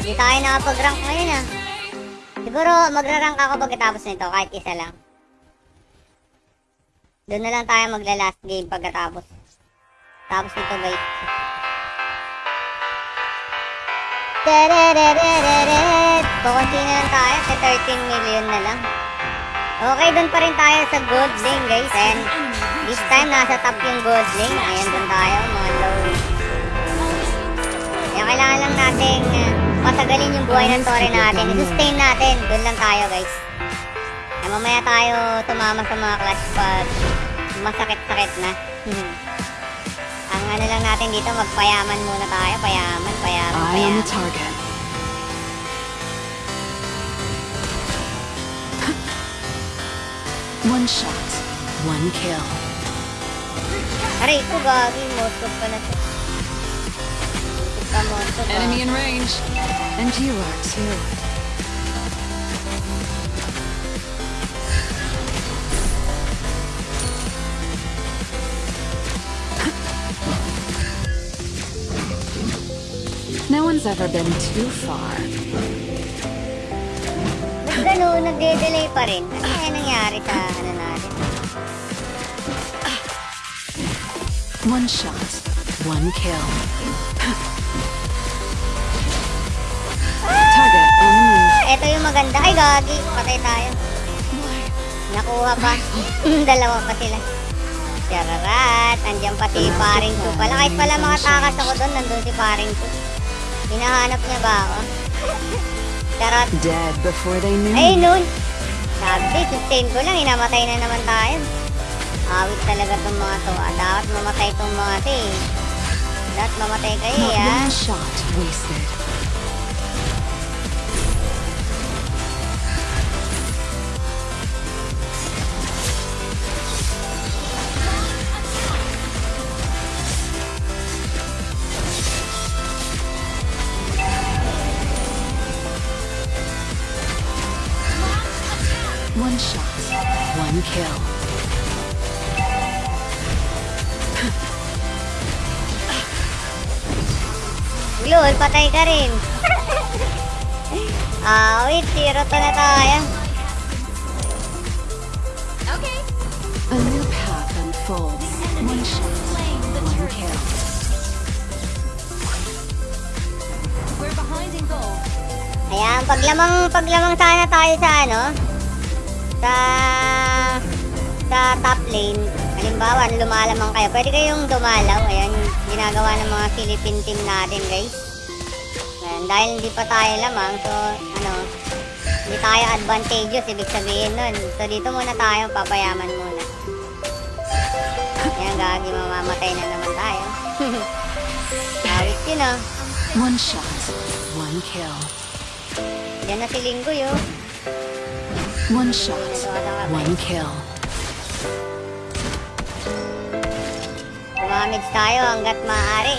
Hindi tayo nakapag-rank ngayon ah. Siguro magra-rank ako pagkatapos nito kahit isa lang. Doon na lang tayo magla-last game pagkatapos. Tapos nito guys. Kukunti na lang tayo sa 13 million na lang. Okay, doon pa rin tayo sa gold lane guys. And this time nasa top yung gold lane. Ayan doon tayo mga low. Kaya kailangan lang natin uh, patagalin yung buhay ng tore natin. I-sustain natin. Doon lang tayo, guys. Na mamaya tayo tumama sa mga clash pag masakit-sakit na. Ang ano lang natin dito, magpayaman muna tayo. Payaman, payaman, payaman. the target. One shot, one kill. Aray ko, gagi. Moskov pala siya. Moskov ka, Moskov. Enemy in range. And you are too. No one's ever been too far. Ba't ganun? Nagde-delay pa rin. Ano kaya nangyari sa ano natin? One shot, one kill. Target on the move. Ah, Ito yung maganda. Ay, gagi. Patay tayo. Nakuha pa. Dalawa pa sila. Chararat. Andiyan pa si paring ko pala. Kahit pala mga takas ako doon, nandun si paring ko. Hinahanap niya ba ako? Charot. Dead before they knew. Ay, nun. Sabi, sustain ko lang. Hinamatay na naman tayo. Awit talaga tong mga to. Ah, dapat mamatay tong mga to eh. Dapat mamatay kayo Not eh, ah. one shot wasted. One shot, one kill. Lol, patay ka rin. Ah, wait, zero to na tayo. A new path unfolds. One shot, one kill. We're behind in gold. Ayan, paglamang, paglamang sana tayo sa ano. Sa sa top lane, halimbawa, lumalamang kayo, pwede kayong dumalaw. Ayan, ginagawa ng mga Philippine team natin, guys. Ayan, dahil hindi pa tayo lamang, so, ano, hindi tayo advantageous, ibig sabihin nun. So, dito muna tayo, papayaman muna. Ayan, gagi, mamamatay na naman tayo. Awit yun, ah. One shot, one kill. Diyan na si Linggo, yun. One shot, one kill. Gumamits tayo hanggat maaari.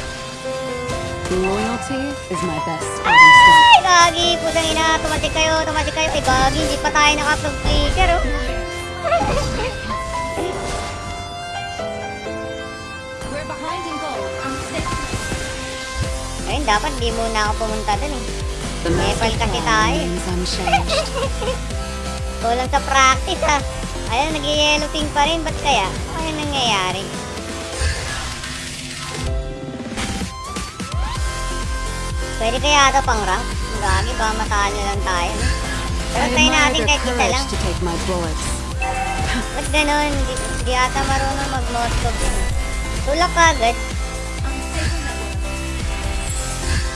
Loyalty is my best. Ay, gagi! Pusang ina, tumatik kayo, tumatik kayo. Ay, gagi, hindi pa tayo nakapag-flicker, oh. Ayun, dapat di muna ako pumunta dun, eh. Master Nepal kasi tayo. Kulang sa practice, ha. Ayun, nag-yellow ping pa rin. Ba't kaya? Ano nangyayari? Pwede kaya ito pang rank? Gagi, baka matalo lang tayo. no? Pero tayo natin kahit isa lang. Ba't ganun? Di, di ata marunong mag-moskop yun. Tulak ka agad.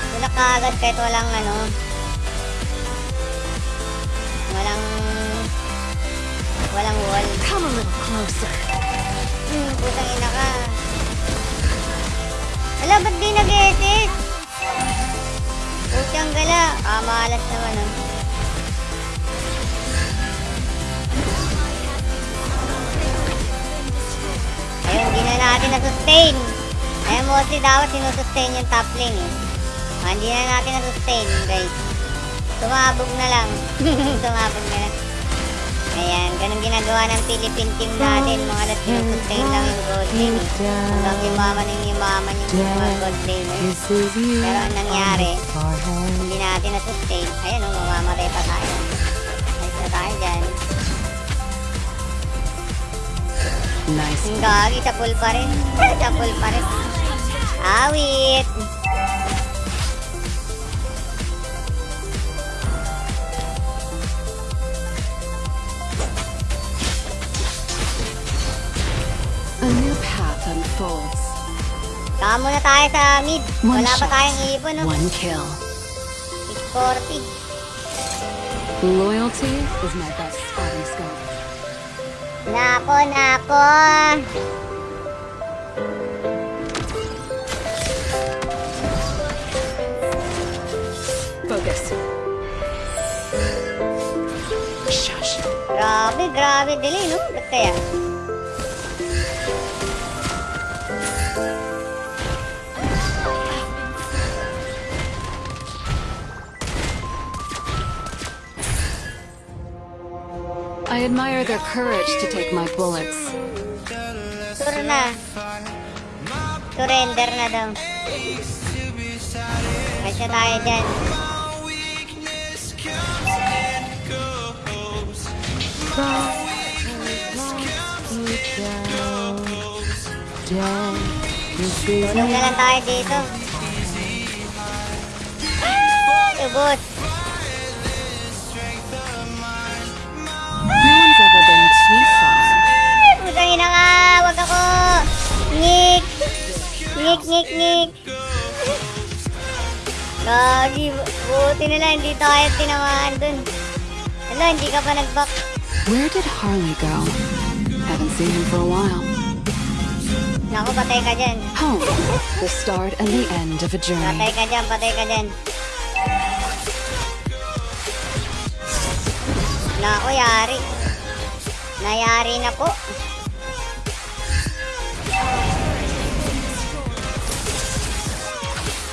Tulak ka agad kahit walang ano. Walang... Walang wall. Come a little closer. Hmm, putang ina ka. Wala, ba't di nag-SS? Putang gala. Ah, malas naman ah. Ayun, hindi na natin na-sustain. Ayun, mostly dapat sinusustain yung top lane eh. Ah, hindi na natin na-sustain, guys. Tumabog na lang. Tumabog na lang. Ayan, ganun ginagawa ng Philippine team natin. Mga alas sinusustain lang yung gold lane. Hanggang yumaman yung yumaman yung mga gold laners. Pero ang nangyari, hindi natin na-sustain. Ayun, oh, mamamatay pa tayo. Ayos na tayo dyan. Nice. Ang gagi, sa pool pa rin. sa pool pa rin. Awit! Kaka muna tayo sa mid. One Wala pa shot, tayong ipon, no? one kill. 640. Loyalty is my best fighting skill. Nako, nako. Focus. Shush. Grabe, grabe. Dili, no? Ba't kaya? I admire their courage to take my bullets. Sur na. Surrender na daw. Kasi tayo dyan. Tulong na lang tayo dito. Ah! Ay, ubos. No one's ever been too far. Putang ina ka. Wag ako. Ngik. Ngik, ngik, ngik. Gagi. Buti na lang. Hindi tayo tinamaan dun. Hindi ka pa nag-back. Where did Harley go? Haven't seen him for a while. Naku, patay ka dyan. Home. The start and the end of a journey. Patay ka dyan, patay ka dyan. Naku, yari. Nayari na po.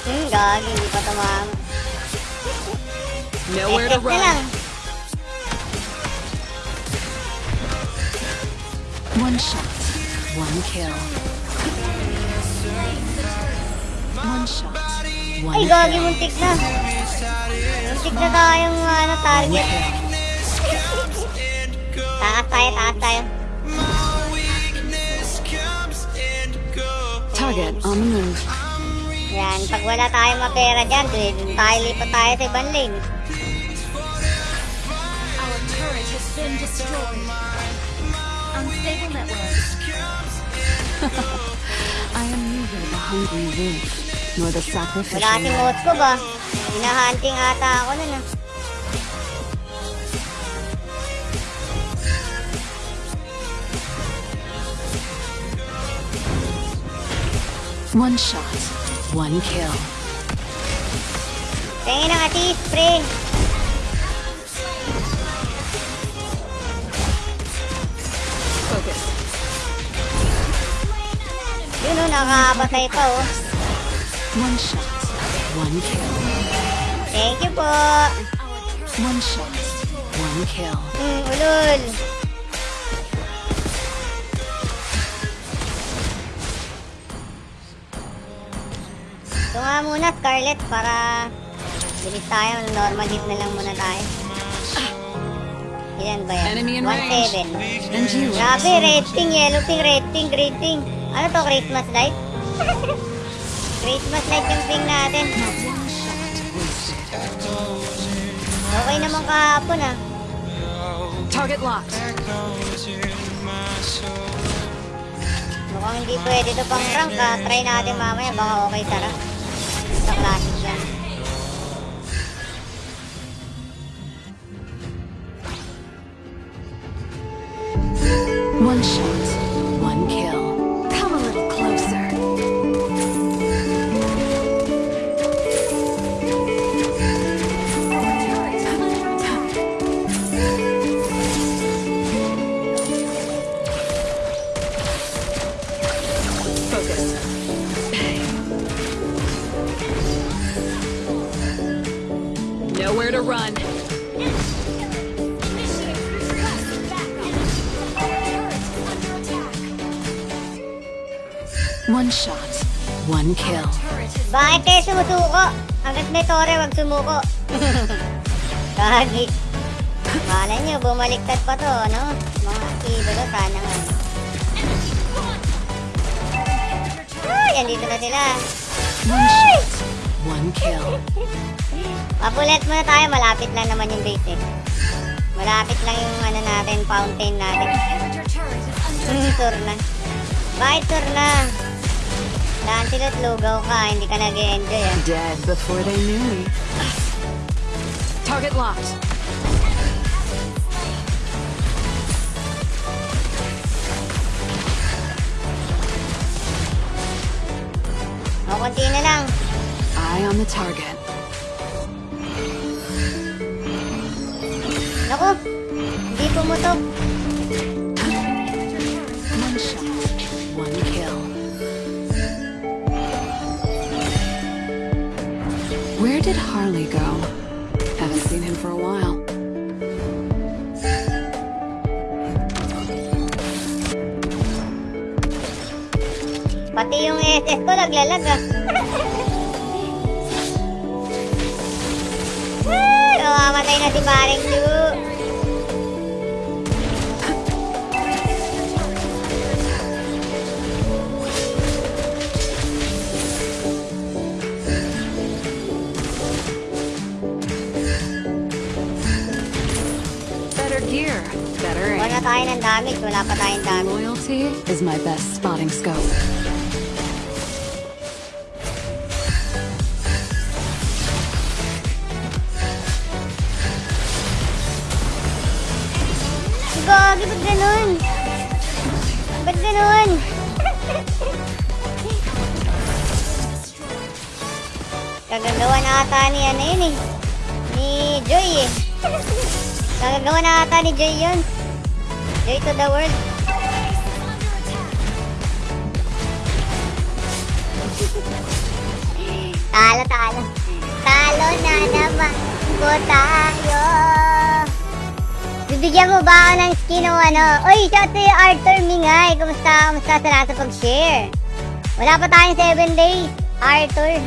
Hmm, gagi, hindi pa tumama. Nowhere to lang. run. One shot. One kill. One shot. One Ay, gagi, muntik na. Muntik na tayong ano, target. Taas tayo, taas tayo. Target on the move. Yan, pag wala tayong mapera dyan, tayo lipat tayo sa ibang lane. Our turret has been destroyed. Unstable network. I am neither the hungry wolf nor the Wala sacrificial si lamb. Motko ba? Hinahunting ata ako nun ah. One shot, one kill. Tingin ng atis, pre. Focus. Yun o, nakakapatay pa oh. One shot, one kill. Thank you po. One shot, one kill. Hmm, ulol. Ito nga muna, Scarlett, para bilis tayo. Normal hit na lang muna tayo. Ilan ba yan? Enemy in range. 1-7. And you Grabe, red ping, yellow ping, red ping, green ping. Ano to, Christmas light? Christmas light yung ping natin. Okay naman kahapon ah. Target locked. Mukhang hindi pwede to pang rank ah. Try natin mamaya, baka okay tara. Sa classic yan. One tore, wag sumuko. Kagi. Malay nyo, bumaliktad pa to, no? Mga idolo, sana nga. Ay, andito na sila. One shot, one kill. Papulet muna tayo, malapit lang naman yung base eh. Malapit lang yung ano natin, fountain natin. under Hmm, na. Bye, tour na. Lancelot, lugaw ka, hindi ka nag-enjoy ah. Dead before they knew me. Target locked. O, konti na lang. Eye on the target. Kumusta sa lahat sa pag-share? Wala pa tayong 7 days. Arthur.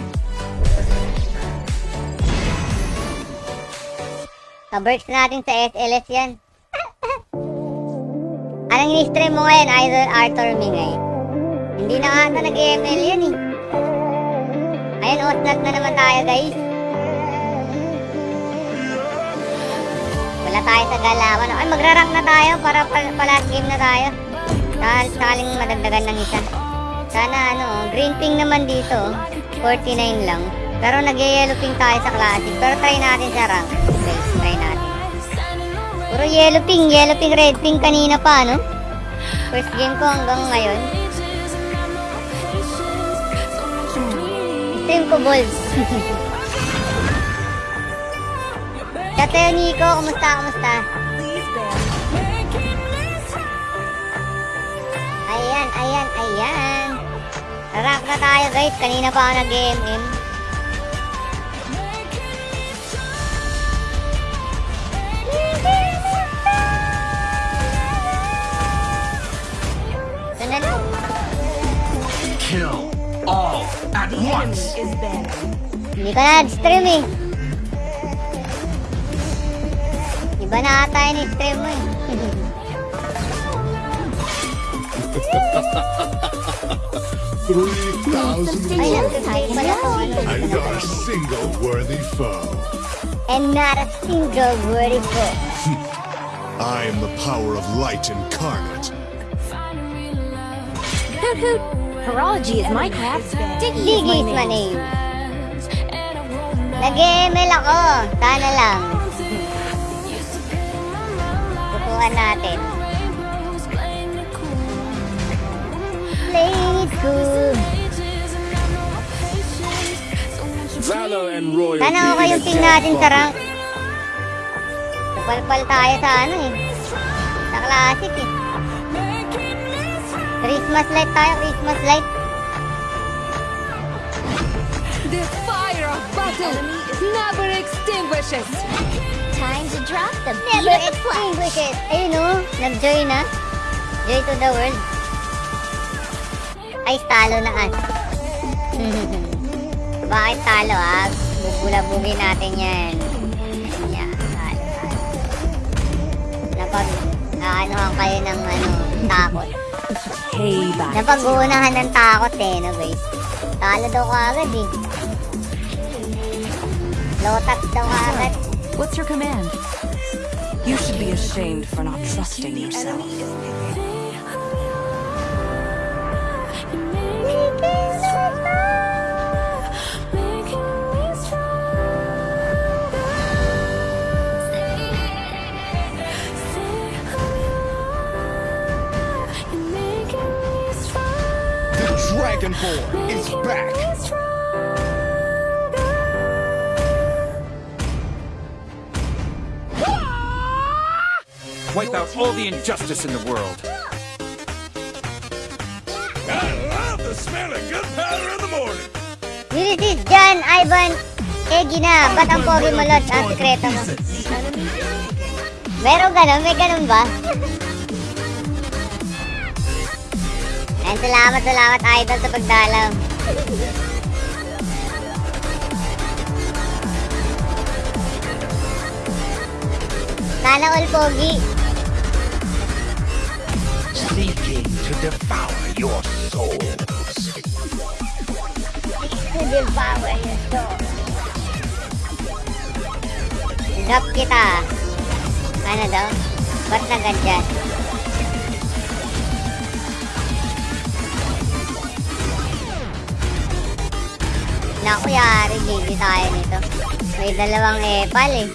Kaberts natin sa SLS yan. Anong in-stream mo ngayon, Idol Arthur Mingay? Hindi na ata nag-ML yan eh. Ayun, Osnat na naman tayo guys. Wala tayo sa galawan. Ay, magra-rank na tayo para pa, pa last game na tayo. Sal saling madagdagan ng isa. Sana ano, green ping naman dito. 49 lang. Pero nag-yellow ping tayo sa classic. Pero try natin sa rank. Okay, try natin. Puro yellow ping, yellow ping, red ping kanina pa, no? First game ko hanggang ngayon. Stream ko, Bulls. Tateo Nico, kumusta, kumusta? Ayan, ayan, ayan. Rank na tayo guys. Kanina pa ako nag-MM. Kill all at once. Hindi ka na stream eh. Iba na ata yung stream mo eh. Three thousand Ay, more, nag-stream pala to. Ano? and not a single worthy foe. And not a single worthy foe. I am the power of light incarnate. Hoot hoot. Horology is my craft. Diggy is my Diggy is my name. name. Nag-ML ako. Sana lang. Tutukan natin. Play it cool. Valor and royalty. Sana okay yung ping natin sa rank. Palpal tayo sa ano eh. Sa classic eh. Christmas light tayo, Christmas light. The fire of battle never extinguishes. Time to drop the Never beat of the flag. extinguish it. Ayun o, nag-joy na. Joy to the world. Ay, talo na as. Bakit talo ah? Bubulabugin natin yan. Yan, talo. Napag, aanohan kayo ng ano, takot. Payback. Napag-uunahan ng takot eh, no guys? Talo daw kaagad eh. Lotat daw kaagad. What's your command? You should be ashamed for not trusting yourself. Dragonborn is back. Wipe out all the injustice in the world. Ulysses, John, Ivan, Egi na. Ba't ang pogi mo, Lord? Ang sikreto mo. Meron ganun? May ganun ba? Ayun, salamat, salamat, Idol, sa pagdalaw. Sana all pogi. Seeking to devour your souls. Devour your soul. Drop kita. Ano daw? Ba't na ganyan? Naku, yari, gigi tayo nito. May dalawang epal eh.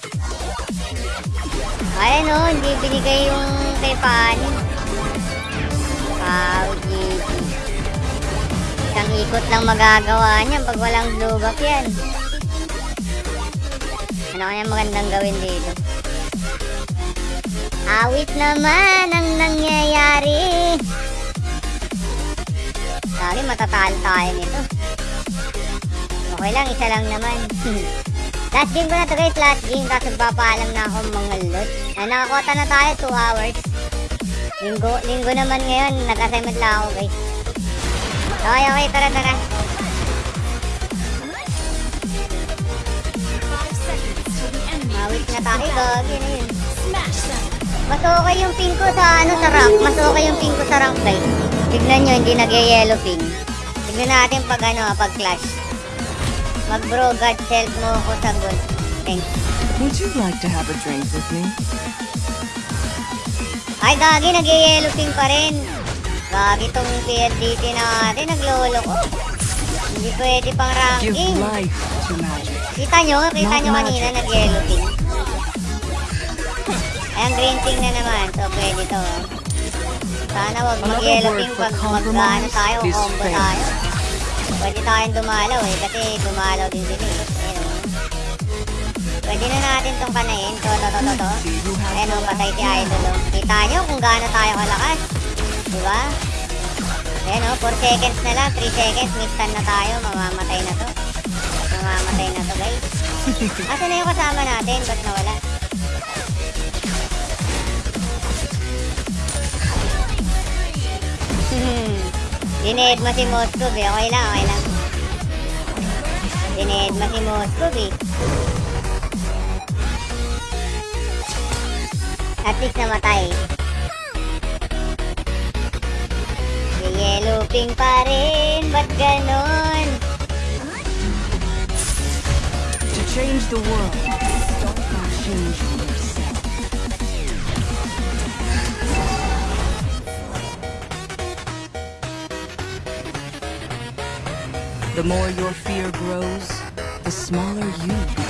Ay, no, hindi binigay yung kay Pani. Isang ikot lang magagawa niya pag walang blue buff yan. Ano kaya magandang gawin dito? Awit naman ang nangyayari. Sorry, matatalo tayo nito. Okay lang, isa lang naman. last game ko na to guys, last game. Tapos magpapaalam na ako mga lot. Ay, nakakota na tayo, 2 hours. Linggo, linggo naman ngayon, nag-assignment lang ako guys. Okay, okay, tara, tara. Awit na tayo, gagi na yun. Mas okay yung pink ko sa ano sa rank. Mas okay yung pink ko sa rank guys. Tignan nyo, hindi nag-yellow pink. Tignan natin pag ano, pag clash. Mag bro god self mo ko sa gold. Thanks. Would you like to have a drink with me? Ay, gagi, nag-yellow ping pa rin. Gagi tong PLDT natin, naglolo ko. Hindi pwede pang ranking. Kita nyo, kita nyo kanina, nag-yellow ping. Ay, ang green ping na naman. So, pwede to. Sana wag mag-yellow ping pag mag compromise tayo, combo tayo. Pwede tayong dumalaw eh, kasi dumalaw din sila eh. Pwede na natin tong kanain. To, to, to, to, to. The o, patay si Idol. Kita nyo kung gaano tayo kalakas. Diba? Ayun o, 4 seconds na lang, 3 seconds, mid-stun na tayo, mamamatay na to. Mamamatay na to guys. Asa na yung kasama natin? Ba't nawala? Dinead mo si Moskov eh. Okay lang, okay lang. Dinead mo si Moskov eh. At least namatay. Yellow Pink pa rin, ba't? To change the world, by changing yourself. The more your fear grows, the smaller you become.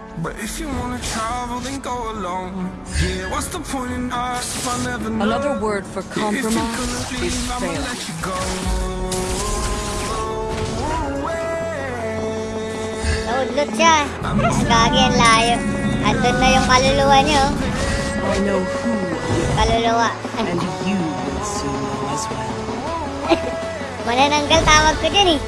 But if you wanna travel, then go alone. Yeah, what's the point in us if I never know? Another word for If you compromise leave, is I'ma failure. let you go. Naudlot siya. Gagi ang layo. Andun na yung kaluluwa niyo. I know who Kaluluwa. and you will soon as well. Manananggal tawag ko dyan eh.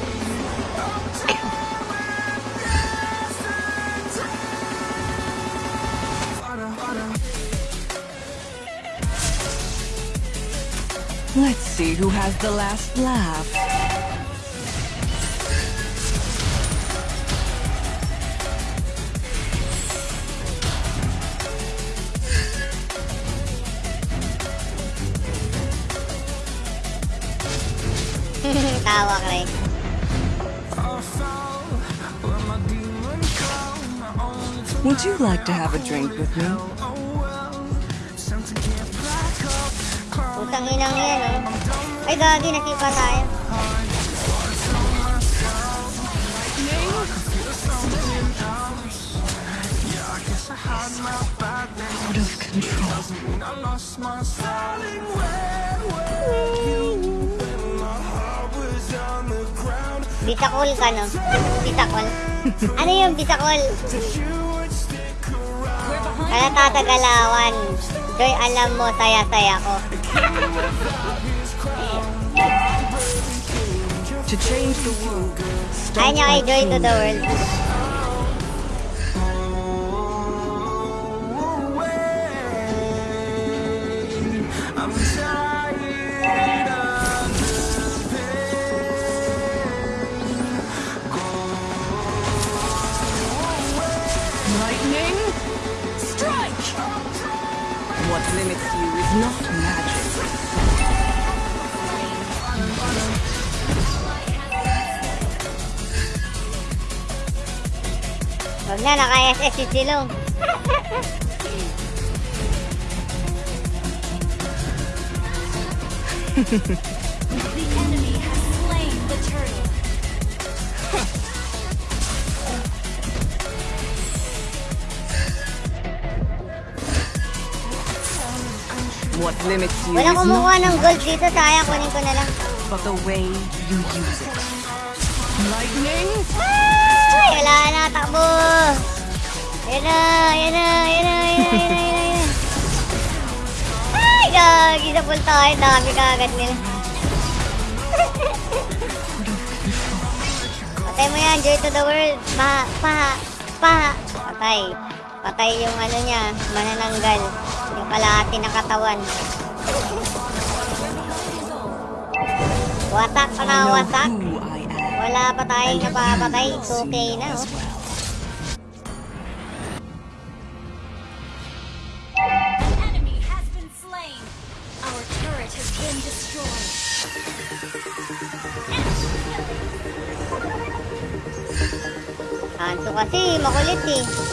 Let's see who has the last laugh. Tawa ka rin. Would you like to have a drink with me? Putang inang yan oh. Ay gagi, nasipa tayo. Out of control. Bitakol ka no? Bitakol. Ano yung bitakol? Kaya tatagalawan. Joy, alam mo, saya-saya ko. To change the world, Ayaw niya kay Joy to the world. Na, naka-SS si Silong. The enemy has slain the turtle. What limits you Wala kumukuha ng gold dito, sayang, kunin ko na lang. but the way you use it. Lightning, Ay, wala na, takbo! Yan na, yan na, yan na, yan na, yan na, yan na. Ay, gagi, sa full tayo, dami kagad nila. Patay mo yan, joy to the world. Pa, pa, pa. Patay. Patay yung ano niya, manananggal. Yung kalahati ng katawan. Watak na watak. Wala pa tayong napapatay. 2K na. oh. An enemy has been slain. Our turret has been destroyed. Hanso kasi, makulit eh.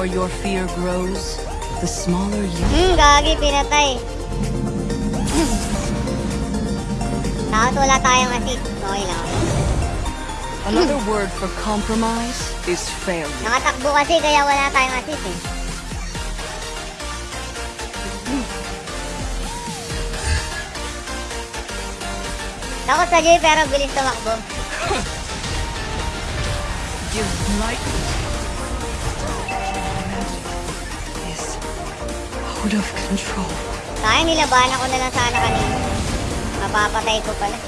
More your fear grows, the smaller you. Hmm, gagi, pinatay. Takot wala tayong assist. Okay lang. Another word for compromise is failure. Nakatakbo kasi kaya wala tayong assist eh. Takot sa Jay pero bilis tumakbo. Give light. Control. Kaya nilabanan ko na lang sana kanina. Mapapatay ko pala.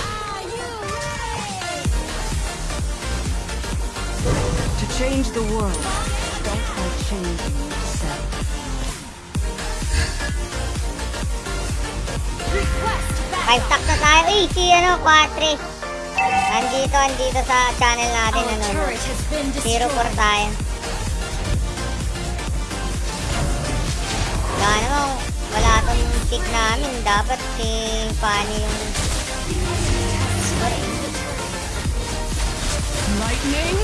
Are you ready? To change the world, start by changing yourself. Request back. Five stack na tayo. Eh, si ano, Quatre. Andito, andito sa channel natin. Ano, Zero four tayo. Wala namang, wala tong pick namin. Dapat si Fanny yung... Lightning.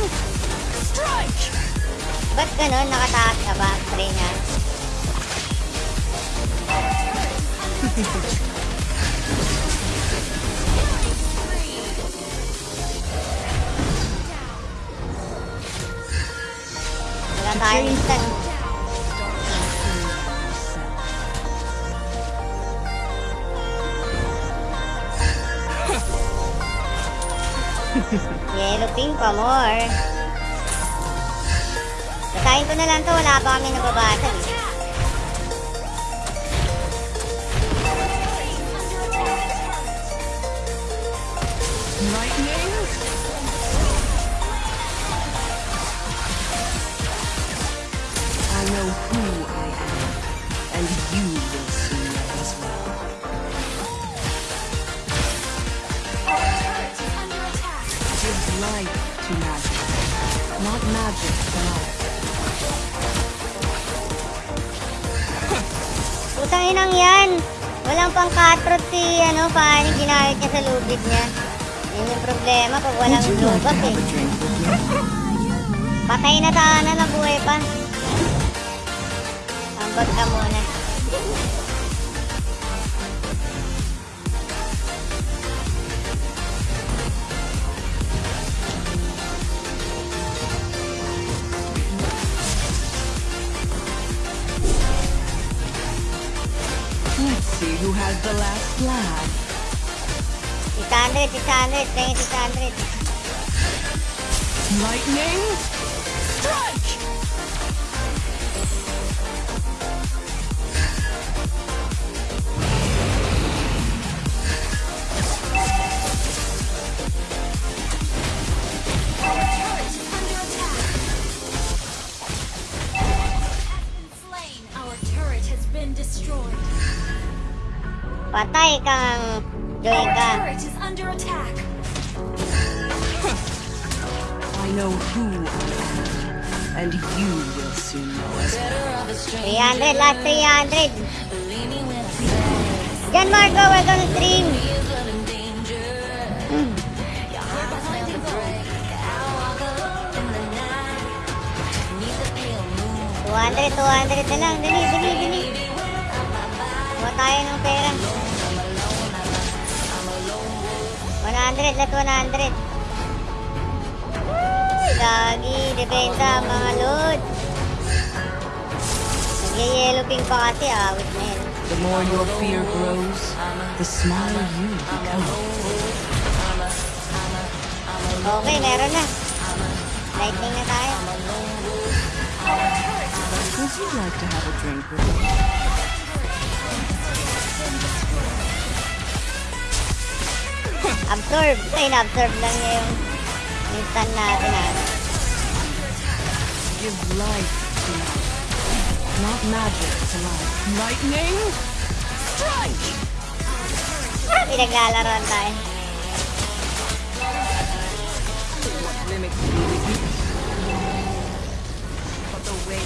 Strike. Ba't ganun? Nakataas ka ba? Try niya. Instant. Yellow pink pa more. Basahin ko na lang to, wala pa kami nababasa eh. Walang have eh. Patay na sana, nabuhay pa. 600, 600, kaya 600. Lightning. 300, last 300. Jan Marco, welcome to stream. Hmm. 200, 200 na lang. Dali, dali, dali. Kuha tayo ng pera. 100, let 100. Uy, Gagi, dependa mga load. Yellow pink pa kasi, awit na yun. The more your fear grows, the smaller you become. Okay, meron na. Lightning na tayo. Would you like to have a drink with me? Absorb. Ay, na-absorb lang niya yung stun natin ah. Give life, not magic to life. Lightning? Strike! Pinaglalaroan tayo. Limit you. But the way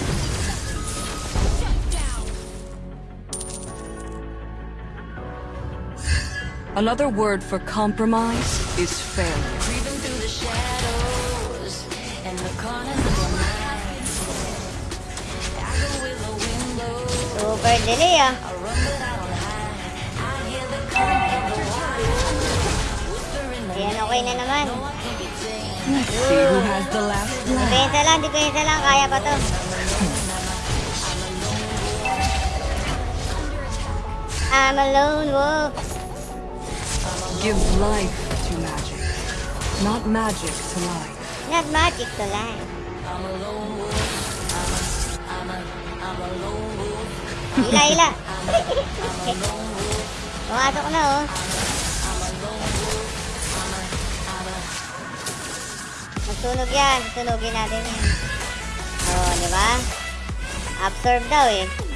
Another word for compromise is failure. Super delay ah. Ayan, okay na naman. Let's see who has the last laugh. Depensa lang, depensa lang. Kaya pa to. I'm a lone wolf. Give life to magic, not magic to life. Not magic to life. Hila, hila. Pumasok na oh. Magtunog yan. Tunugin natin yan. Oh, di ba? Absorb daw eh.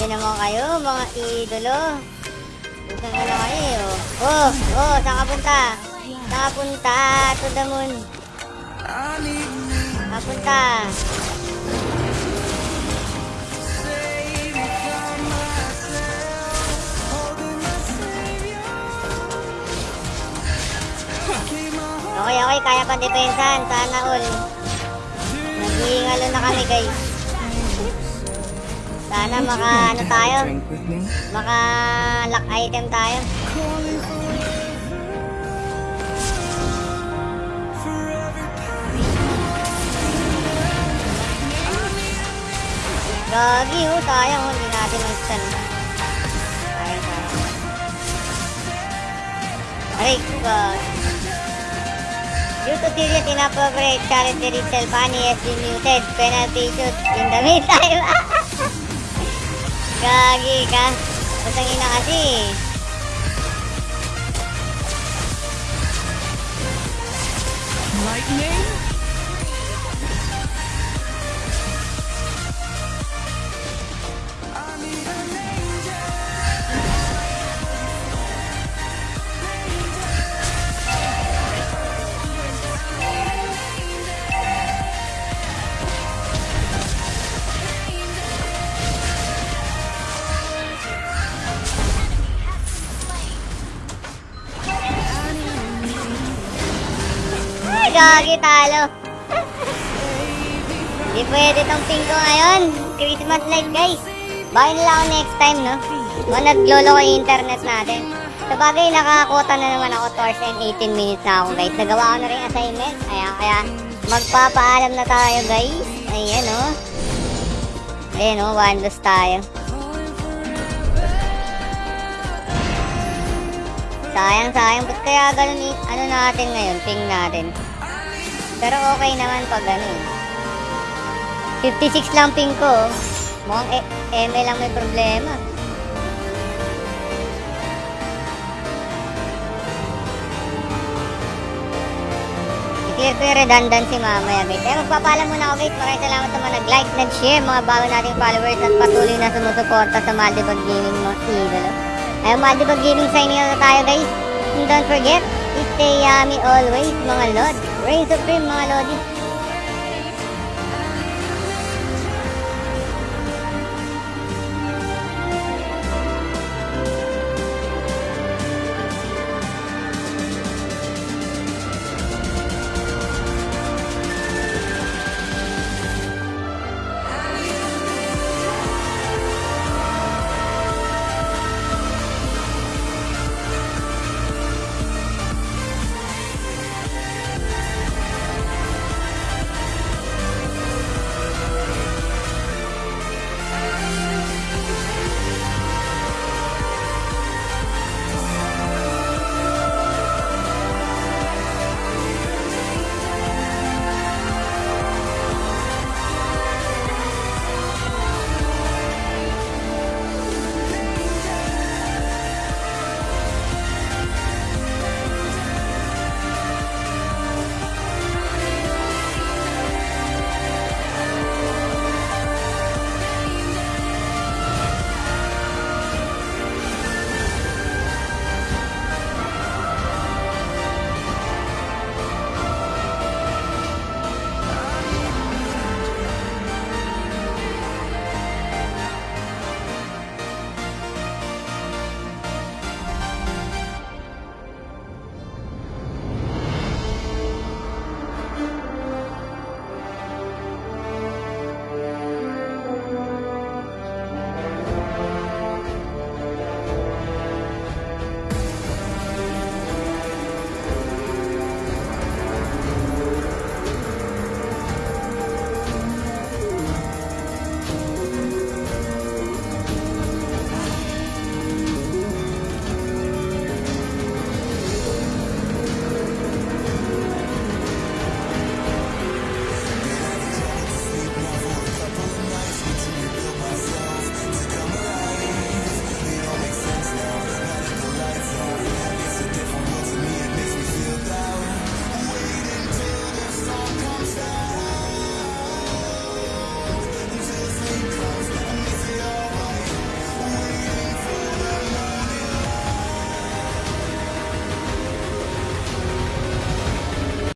Grabe naman kayo, mga idolo. Ka na kayo? Oh, oh, saan ka punta? Saan ka punta? To the moon. Saan ka punta? Okay, okay, kaya pa depensahan. Sana all. Naghihingalo na kami, guys. Sana maka, ano tayo? Maka lock item tayo. Gagi sayang oh, hindi natin mag-stun. Sayang, sayang. Aray, God. Due to serious inappropriate charity retail funny has been muted. Penalty shoot in the meantime. Gagi ka. Pusang ina kasi. Lightning? Gagi talo. Hindi pwede tong pingko ngayon. Christmas light, guys. Baka nila ako next time, no? Mga naglolo ko yung internet natin. Sa bagay, nakakota na naman ako 2 hours and 18 minutes na ako, guys. Nagawa ko na rin assignment. Ayan, kaya magpapaalam na tayo, guys. Ayan, oh. Ayan, oh. One loss tayo. Sayang, sayang. Ba't kaya ganun ano natin ngayon? Ping natin. Pero okay naman pag ano eh. 56 lang ping ko. Mukhang e- ML lang may problema. I-clear ko yung redundancy mamaya guys. Kaya magpapaalam muna ako guys. Maraming salamat sa mga nag-like, nag-share, mga bago nating followers at patuloy na sumusuporta sa Maldivag Gaming mga idolo. Ay, Maldivag Gaming signing out na tayo guys. And don't forget, stay yummy always mga lord. Reign supreme mga lodi.